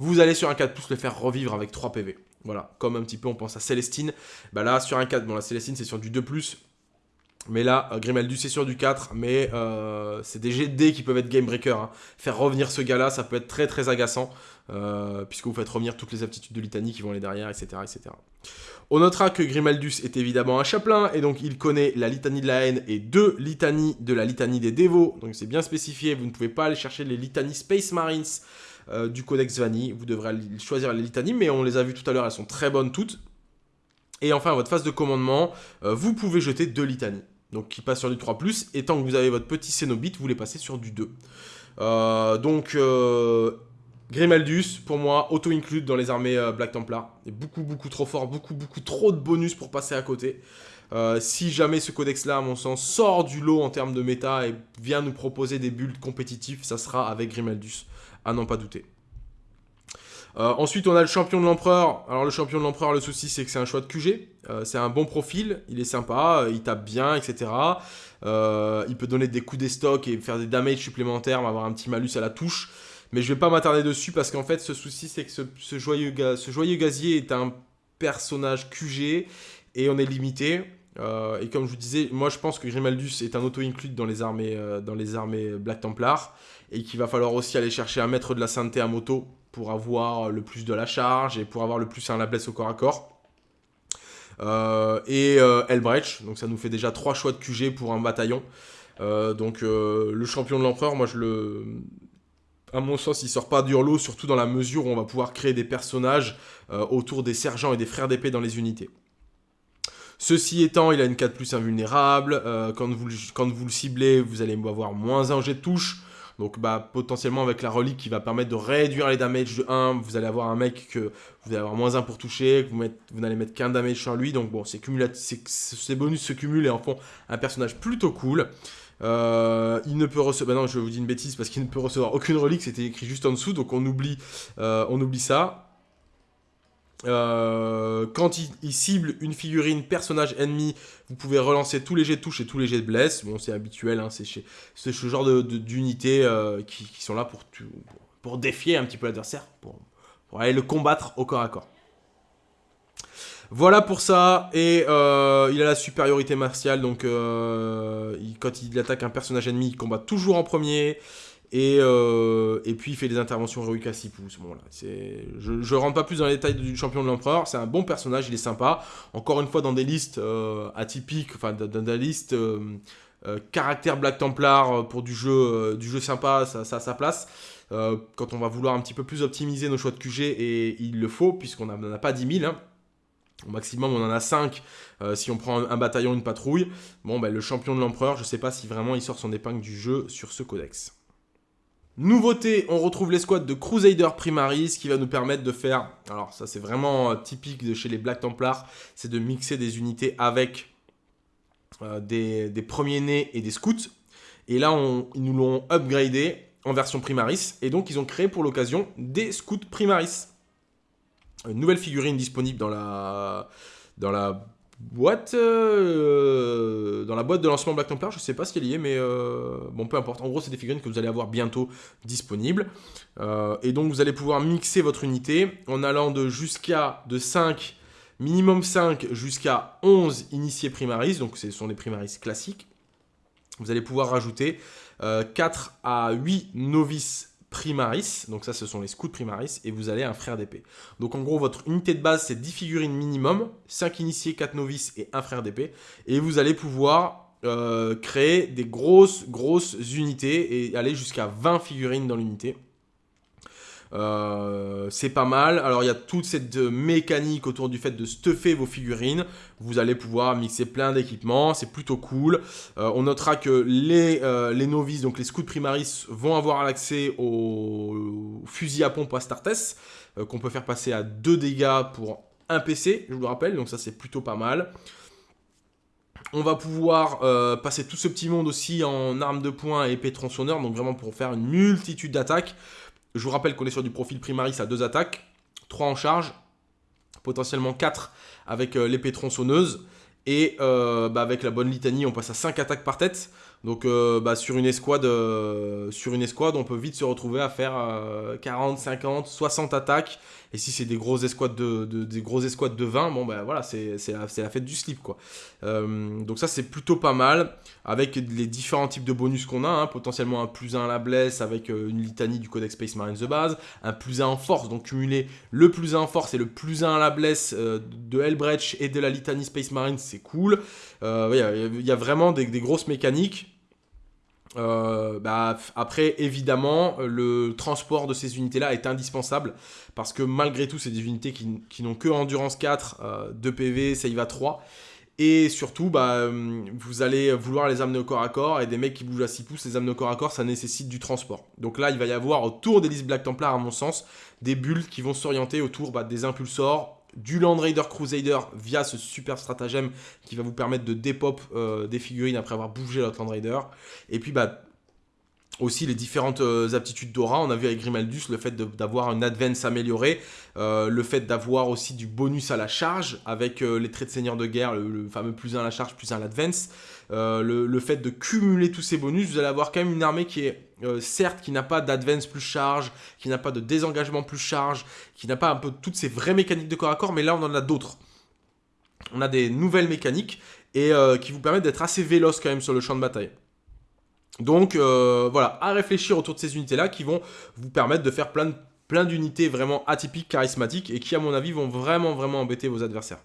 vous allez sur un 4 pouces le faire revivre avec 3 PV. Voilà, comme un petit peu on pense à Célestine. Bah là, sur un 4, bon la Célestine c'est sur du 2+, mais là, euh, Grimaldus est sur du 4, mais euh, c'est des GD qui peuvent être game breaker. Hein. Faire revenir ce gars-là, ça peut être très très agaçant, euh, puisque vous faites revenir toutes les aptitudes de litanie qui vont aller derrière, etc. etc. On notera que Grimaldus est évidemment un chaplain, et donc il connaît la litanie de la haine et deux litanies de la litanie des dévots. Donc c'est bien spécifié, vous ne pouvez pas aller chercher les litanies Space Marines du Codex Vanille. Vous devrez choisir les litanies, mais on les a vues tout à l'heure, elles sont très bonnes toutes. Et enfin, à votre phase de commandement, vous pouvez jeter deux litanies donc qui passe sur du 3+, et tant que vous avez votre petit Cénobite, vous les passez sur du 2. Euh, donc, euh, Grimaldus, pour moi, auto-include dans les armées euh, Black Templar. est beaucoup, beaucoup trop fort, beaucoup, beaucoup trop de bonus pour passer à côté. Si jamais ce codex-là, à mon sens, sort du lot en termes de méta et vient nous proposer des builds compétitifs, ça sera avec Grimaldus, à n'en pas douter. Euh, ensuite, on a le champion de l'empereur. Alors, le champion de l'empereur, le souci, c'est que c'est un choix de QG. Euh, c'est un bon profil, il est sympa, il tape bien, etc. il peut donner des coups des stocks et faire des damages supplémentaires, avoir un petit malus à la touche. Mais je vais pas m'attarder dessus parce qu'en fait, ce souci, c'est que ce, joyeux ce joyeux gazier est un personnage QG et on est limité. Euh, et comme je vous disais, moi je pense que Grimaldus est un auto-include dans, les armées, euh, dans les armées Black Templar et qu'il va falloir aussi aller chercher un maître de la sainteté à moto pour avoir le plus de la charge et pour avoir le plus un la blesse au corps à corps. Euh, et Elbrecht, donc ça nous fait déjà trois choix de QG pour un bataillon. donc le champion de l'empereur, moi je le... À mon sens, il sort pas du lot, surtout dans la mesure où on va pouvoir créer des personnages autour des sergents et des frères d'épée dans les unités. Ceci étant, il a une 4 plus invulnérable. Euh, quand, vous, quand vous le ciblez, vous allez avoir moins 1 jet de touche. Donc bah, potentiellement avec la relique qui va permettre de réduire les damages de 1, vous allez avoir un mec que vous allez avoir moins 1 pour toucher, vous, n'allez mettre qu'un damage sur lui. Donc bon, ces bonus se cumulent et en font un personnage plutôt cool. Euh, il ne peut recevoir... Bah non, je vous dis une bêtise parce qu'il ne peut recevoir aucune relique, c'était écrit juste en dessous, donc on oublie, euh, on oublie ça. Euh, quand il, cible une figurine personnage ennemi, vous pouvez relancer tous les jets de touche et tous les jets de blesse. Bon, c'est habituel, hein, c'est ce genre d'unités euh, qui, sont là pour, pour, défier un petit peu l'adversaire, pour, aller le combattre au corps à corps. Voilà pour ça, et euh, il a la supériorité martiale, donc quand il attaque un personnage ennemi, il combat toujours en premier. Euh, et, puis il fait des interventions à 6 pouces. Bon, là, je ne rentre pas plus dans les détails du champion de l'empereur. C'est un bon personnage, il est sympa. Encore une fois, dans des listes euh, atypiques, enfin dans, des listes euh, caractère Black Templar pour du jeu, du jeu sympa, ça, ça a sa place. quand on va vouloir un petit peu plus optimiser nos choix de QG, et il le faut, puisqu'on n'en a pas 10 000. Hein. Au maximum, on en a 5 si on prend un, bataillon, une patrouille. Bon, ben, le champion de l'empereur, je ne sais pas si vraiment il sort son épingle du jeu sur ce codex. Nouveauté, on retrouve l'escouade de Crusader Primaris qui va nous permettre de faire, alors ça c'est vraiment euh, typique de chez les Black Templars, c'est de mixer des unités avec euh, des, premiers nés et des scouts. Et là, ils nous l'ont upgradé en version Primaris, et donc ils ont créé pour l'occasion des scouts Primaris. Une nouvelle figurine disponible dans la boîte euh, dans la boîte de lancement Black Templar, je sais pas ce qu'elle y est, mais euh, bon, peu importe. En gros, c'est des figurines que vous allez avoir bientôt disponibles. Euh, et donc, vous allez pouvoir mixer votre unité en allant de jusqu'à de 5, minimum 5, jusqu'à 11 initiés primaris. Donc, ce sont des primaris classiques. Vous allez pouvoir rajouter 4 à 8 novices primaris, donc ça ce sont les scouts primaris, et vous allez un frère d'épée. Donc en gros votre unité de base c'est 10 figurines minimum, 5 initiés, 4 novices et un frère d'épée, et vous allez pouvoir euh, créer des grosses grosses unités et aller jusqu'à 20 figurines dans l'unité. Euh, c'est pas mal. Alors il y a toute cette mécanique autour du fait de stuffer vos figurines. Vous allez pouvoir mixer plein d'équipements, c'est plutôt cool. Euh, on notera que les, euh, les, novices, donc les scouts primaris, vont avoir l'accès au, fusil à pompe Astartes, qu'on peut faire passer à 2 dégâts pour un PC, je vous le rappelle, donc ça c'est plutôt pas mal. On va pouvoir passer tout ce petit monde aussi en armes de poing et épée tronçonneur, donc vraiment pour faire une multitude d'attaques. Je vous rappelle qu'on est sur du profil primaris à deux attaques, 3 en charge, potentiellement 4 avec euh, l'épée tronçonneuse. Et euh, bah, avec la bonne litanie, on passe à 5 attaques par tête. Donc euh, bah, sur, une escouade, sur une on peut vite se retrouver à faire 40, 50, 60 attaques et si c'est des grosses escouades de, des grosses de 20, bon ben voilà, c'est la, la, fête du slip quoi. Euh, donc ça c'est plutôt pas mal, avec les différents types de bonus qu'on a, hein. potentiellement un plus 1 à la blesse avec euh, une litanie du codex Space Marines de base, un plus 1 en force, donc cumuler le plus 1 en force et le plus 1 à la blesse euh, de Hellbreach et de la litanie Space Marines, c'est cool. Il y, a vraiment des grosses mécaniques. Euh, bah, après, évidemment, le transport de ces unités-là est indispensable parce que malgré tout, c'est des unités qui, n'ont que endurance 4, 2 PV, save à 3. Et surtout, bah, euh, vous allez vouloir les amener au corps à corps et des mecs qui bougent à 6 pouces, les amener au corps à corps, ça nécessite du transport. Donc là, il va y avoir autour des listes Black Templar, à mon sens, des bulles qui vont s'orienter autour bah, des impulsors, du Land Raider Crusader via ce super stratagème qui va vous permettre de dépop des figurines après avoir bougé votre Land Raider. Et puis bah aussi les différentes euh, aptitudes d'aura. On a vu avec Grimaldus le fait d'avoir un advance amélioré, euh, le fait d'avoir aussi du bonus à la charge avec euh, les traits de seigneur de guerre, le, fameux plus 1 à la charge, plus 1 à l'advance. Le, fait de cumuler tous ces bonus, vous allez avoir quand même une armée qui est certes qui n'a pas d'advance plus charge, qui n'a pas de désengagement plus charge, qui n'a pas un peu toutes ces vraies mécaniques de corps à corps, mais là on en a d'autres. On a des nouvelles mécaniques et qui vous permettent d'être assez véloce quand même sur le champ de bataille. Donc euh, voilà, à réfléchir autour de ces unités-là qui vont vous permettre de faire plein, plein d'unités vraiment atypiques, charismatiques et qui à mon avis vont vraiment vraiment embêter vos adversaires.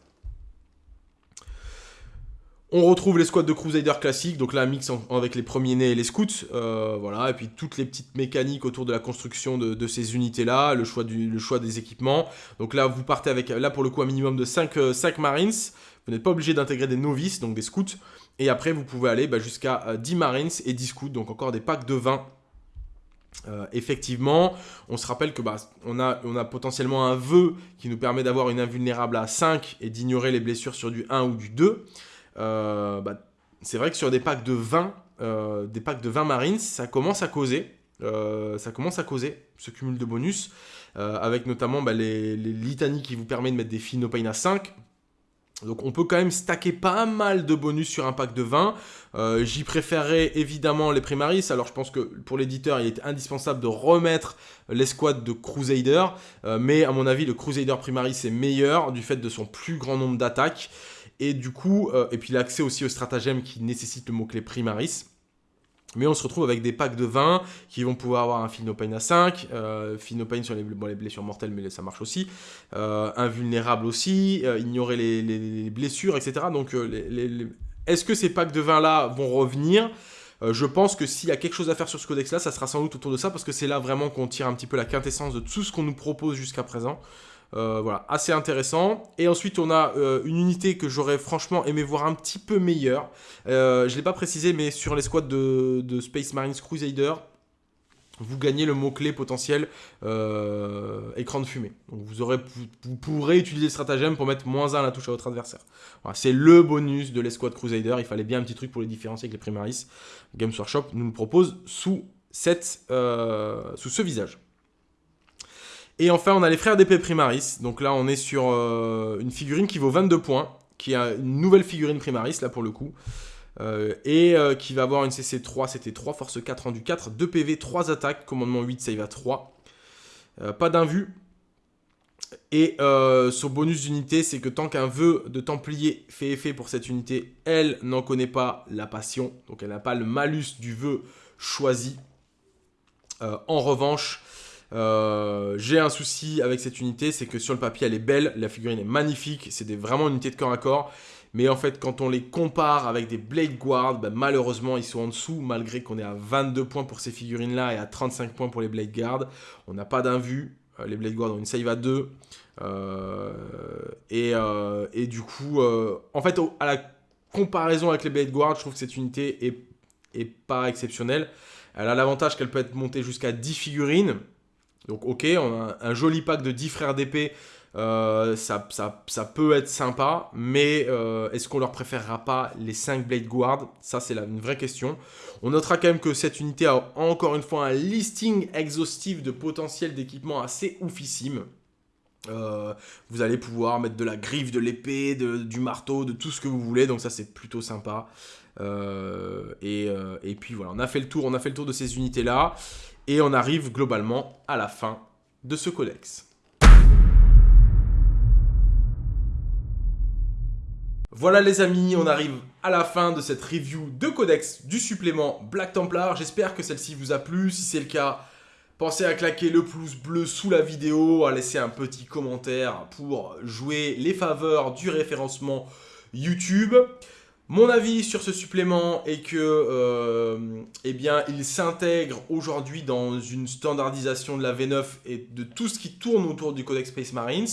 On retrouve les squads de Crusader classiques, donc là, mix avec les premiers nés et les scouts, euh, voilà, et puis toutes les petites mécaniques autour de la construction de, ces unités-là, le, choix le choix des équipements. Donc là, vous partez avec, là pour le coup, un minimum de 5, 5 euh, Marines, vous n'êtes pas obligé d'intégrer des novices, donc des scouts, et après, vous pouvez aller bah, jusqu'à 10 euh, Marines et 10 Scouts, donc encore des packs de 20. Euh, effectivement, on se rappelle que bah, on, a, a potentiellement un vœu qui nous permet d'avoir une invulnérable à 5 et d'ignorer les blessures sur du 1 ou du 2. Euh, bah, c'est vrai que sur des packs de 20, des packs de 20 Marines, ça commence à causer. ça commence à causer ce cumul de bonus, avec notamment les, les litanies qui vous permettent de mettre des Philopane à 5, donc on peut quand même stacker pas mal de bonus sur un pack de 20. Euh, j'y préférerais évidemment les Primaris. Alors je pense que pour l'éditeur, il est indispensable de remettre l'escouade de Crusader. Euh, mais à mon avis, le Crusader Primaris est meilleur du fait de son plus grand nombre d'attaques. Et du coup, euh, et puis l'accès aussi au stratagème qui nécessite le mot-clé Primaris. Mais on se retrouve avec des packs de 20 qui vont pouvoir avoir un Pain à 5, euh, sur les, les, blessures mortelles, mais ça marche aussi, euh, invulnérable aussi, euh, ignorer les, blessures, etc. Donc, est-ce que ces packs de 20-là vont revenir? Je pense que s'il y a quelque chose à faire sur ce codex-là, ça sera sans doute autour de ça, parce que c'est là vraiment qu'on tire un petit peu la quintessence de tout ce qu'on nous propose jusqu'à présent. Euh, voilà, assez intéressant. Et ensuite, on a euh, une unité que j'aurais franchement aimé voir un petit peu meilleure. Euh, je ne l'ai pas précisé, mais sur les squads de, Space Marines Crusader, vous gagnez le mot-clé potentiel écran de fumée. Donc vous, pourrez utiliser le stratagème pour mettre moins 1 à la touche à votre adversaire. c'est le bonus de l'escouade Crusader. Il fallait bien un petit truc pour les différencier avec les Primaris. Games Workshop nous le propose sous ce visage. Et enfin, on a les frères d'épée Primaris. Donc là, on est sur euh, une figurine qui vaut 22 points, qui a une nouvelle figurine Primaris, là pour le coup. Euh, et euh, qui va avoir une CC3, c'était 3, force 4, rendu 4, 2 PV, 3 attaques, commandement 8, save à 3. pas d'invue. Et son bonus d'unité, c'est que tant qu'un vœu de Templier fait effet pour cette unité, elle n'en connaît pas la passion. Donc elle n'a pas le malus du vœu choisi. en revanche, euh, j'ai un souci avec cette unité, c'est que sur le papier elle est belle, la figurine est magnifique, c'est vraiment une unité de corps à corps. Mais en fait, quand on les compare avec des Blade Guard, ben, malheureusement, ils sont en dessous, malgré qu'on est à 22 points pour ces figurines-là et à 35 points pour les Blade Guard. On n'a pas d'invue. Euh, les Blade Guard ont une save à 2. Euh, et, du coup, en fait, à la comparaison avec les Blade Guard, je trouve que cette unité est, est pas exceptionnelle. Elle a l'avantage qu'elle peut être montée jusqu'à 10 figurines. Donc ok, on a un joli pack de 10 frères d'épée, euh, ça, peut être sympa, mais euh, est-ce qu'on leur préférera pas les 5 Blade Guard? Ça, c'est une vraie question. On notera quand même que cette unité a encore une fois un listing exhaustif de potentiel d'équipement assez oufissime. Euh, vous allez pouvoir mettre de la griffe, de l'épée, du marteau, de tout ce que vous voulez, donc ça c'est plutôt sympa. et, et, puis voilà, on a fait le tour, on a fait le tour de ces unités là. Et on arrive globalement à la fin de ce codex. Voilà les amis, on arrive à la fin de cette review de codex du supplément Black Templar. J'espère que celle-ci vous a plu. Si c'est le cas, pensez à claquer le pouce bleu sous la vidéo, à laisser un petit commentaire pour jouer les faveurs du référencement YouTube. Mon avis sur ce supplément est que euh, eh il s'intègre aujourd'hui dans une standardisation de la V9 et de tout ce qui tourne autour du Codex Space Marines.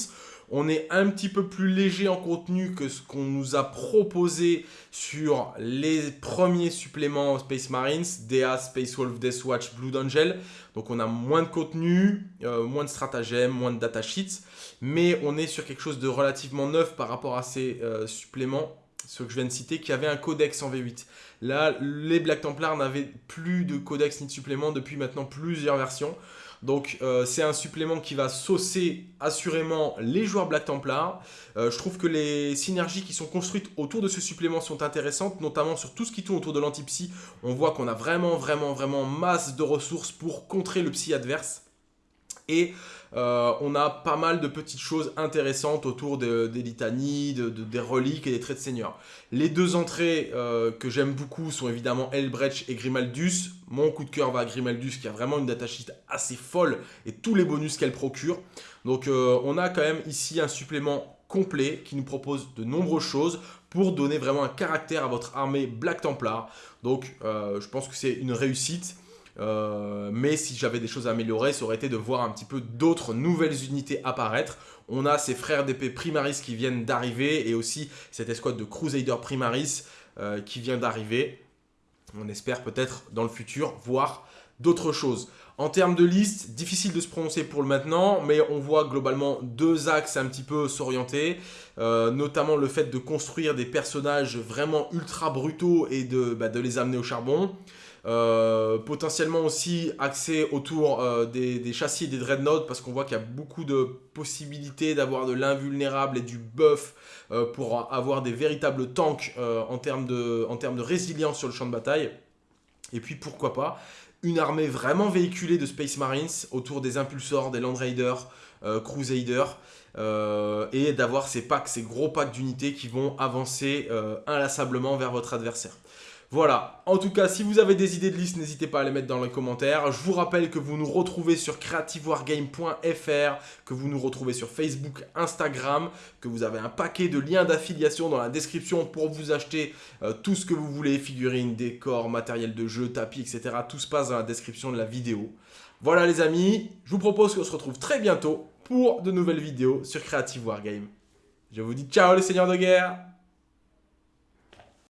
On est un petit peu plus léger en contenu que ce qu'on nous a proposé sur les premiers suppléments Space Marines, DA, Space Wolf, Death Watch, Blue Angel. Donc on a moins de contenu, euh, moins de stratagèmes, moins de datasheets, mais on est sur quelque chose de relativement neuf par rapport à ces euh, suppléments ce que je viens de citer, qui avait un codex en V8. Là, les Black Templars n'avaient plus de codex ni de supplément depuis maintenant plusieurs versions. Donc euh, c'est un supplément qui va saucer assurément les joueurs Black Templar. Euh, je trouve que les synergies qui sont construites autour de ce supplément sont intéressantes, notamment sur tout ce qui tourne autour de l'anti-psy. On voit qu'on a vraiment, vraiment, vraiment masse de ressources pour contrer le psy adverse. Et euh, on a pas mal de petites choses intéressantes autour des litanies, des reliques et des traits de seigneur. Les deux entrées euh, que j'aime beaucoup sont évidemment Elbrecht et Grimaldus. Mon coup de cœur va à Grimaldus qui a vraiment une datasheet assez folle et tous les bonus qu'elle procure. Donc euh, on a quand même ici un supplément complet qui nous propose de nombreuses choses pour donner vraiment un caractère à votre armée Black Templar. Donc je pense que c'est une réussite. Euh, mais si j'avais des choses à améliorer, ça aurait été de voir un petit peu d'autres nouvelles unités apparaître. On a ces frères d'épée Primaris qui viennent d'arriver et aussi cette escouade de Crusader Primaris euh, qui vient d'arriver. On espère peut-être dans le futur voir d'autres choses. En termes de liste, difficile de se prononcer pour le maintenant, mais on voit globalement deux axes un petit peu s'orienter, euh, notamment le fait de construire des personnages vraiment ultra brutaux et de, bah, de les amener au charbon. Euh, potentiellement aussi axé autour euh, des, châssis et des dreadnoughts parce qu'on voit qu'il y a beaucoup de possibilités d'avoir de l'invulnérable et du buff euh, pour avoir des véritables tanks en, termes de, en termes de résilience sur le champ de bataille. Et puis pourquoi pas une armée vraiment véhiculée de Space Marines autour des impulsors, des Land Raiders, Crusaders et d'avoir ces packs, ces gros packs d'unités qui vont avancer inlassablement vers votre adversaire. Voilà, en tout cas, si vous avez des idées de liste, n'hésitez pas à les mettre dans les commentaires. Je vous rappelle que vous nous retrouvez sur creativewargame.fr, que vous nous retrouvez sur Facebook, Instagram, que vous avez un paquet de liens d'affiliation dans la description pour vous acheter euh, tout ce que vous voulez, figurines, décors, matériel de jeu, tapis, etc. Tout se passe dans la description de la vidéo. Voilà les amis, je vous propose qu'on se retrouve très bientôt pour de nouvelles vidéos sur Creative Wargame. Je vous dis ciao les seigneurs de guerre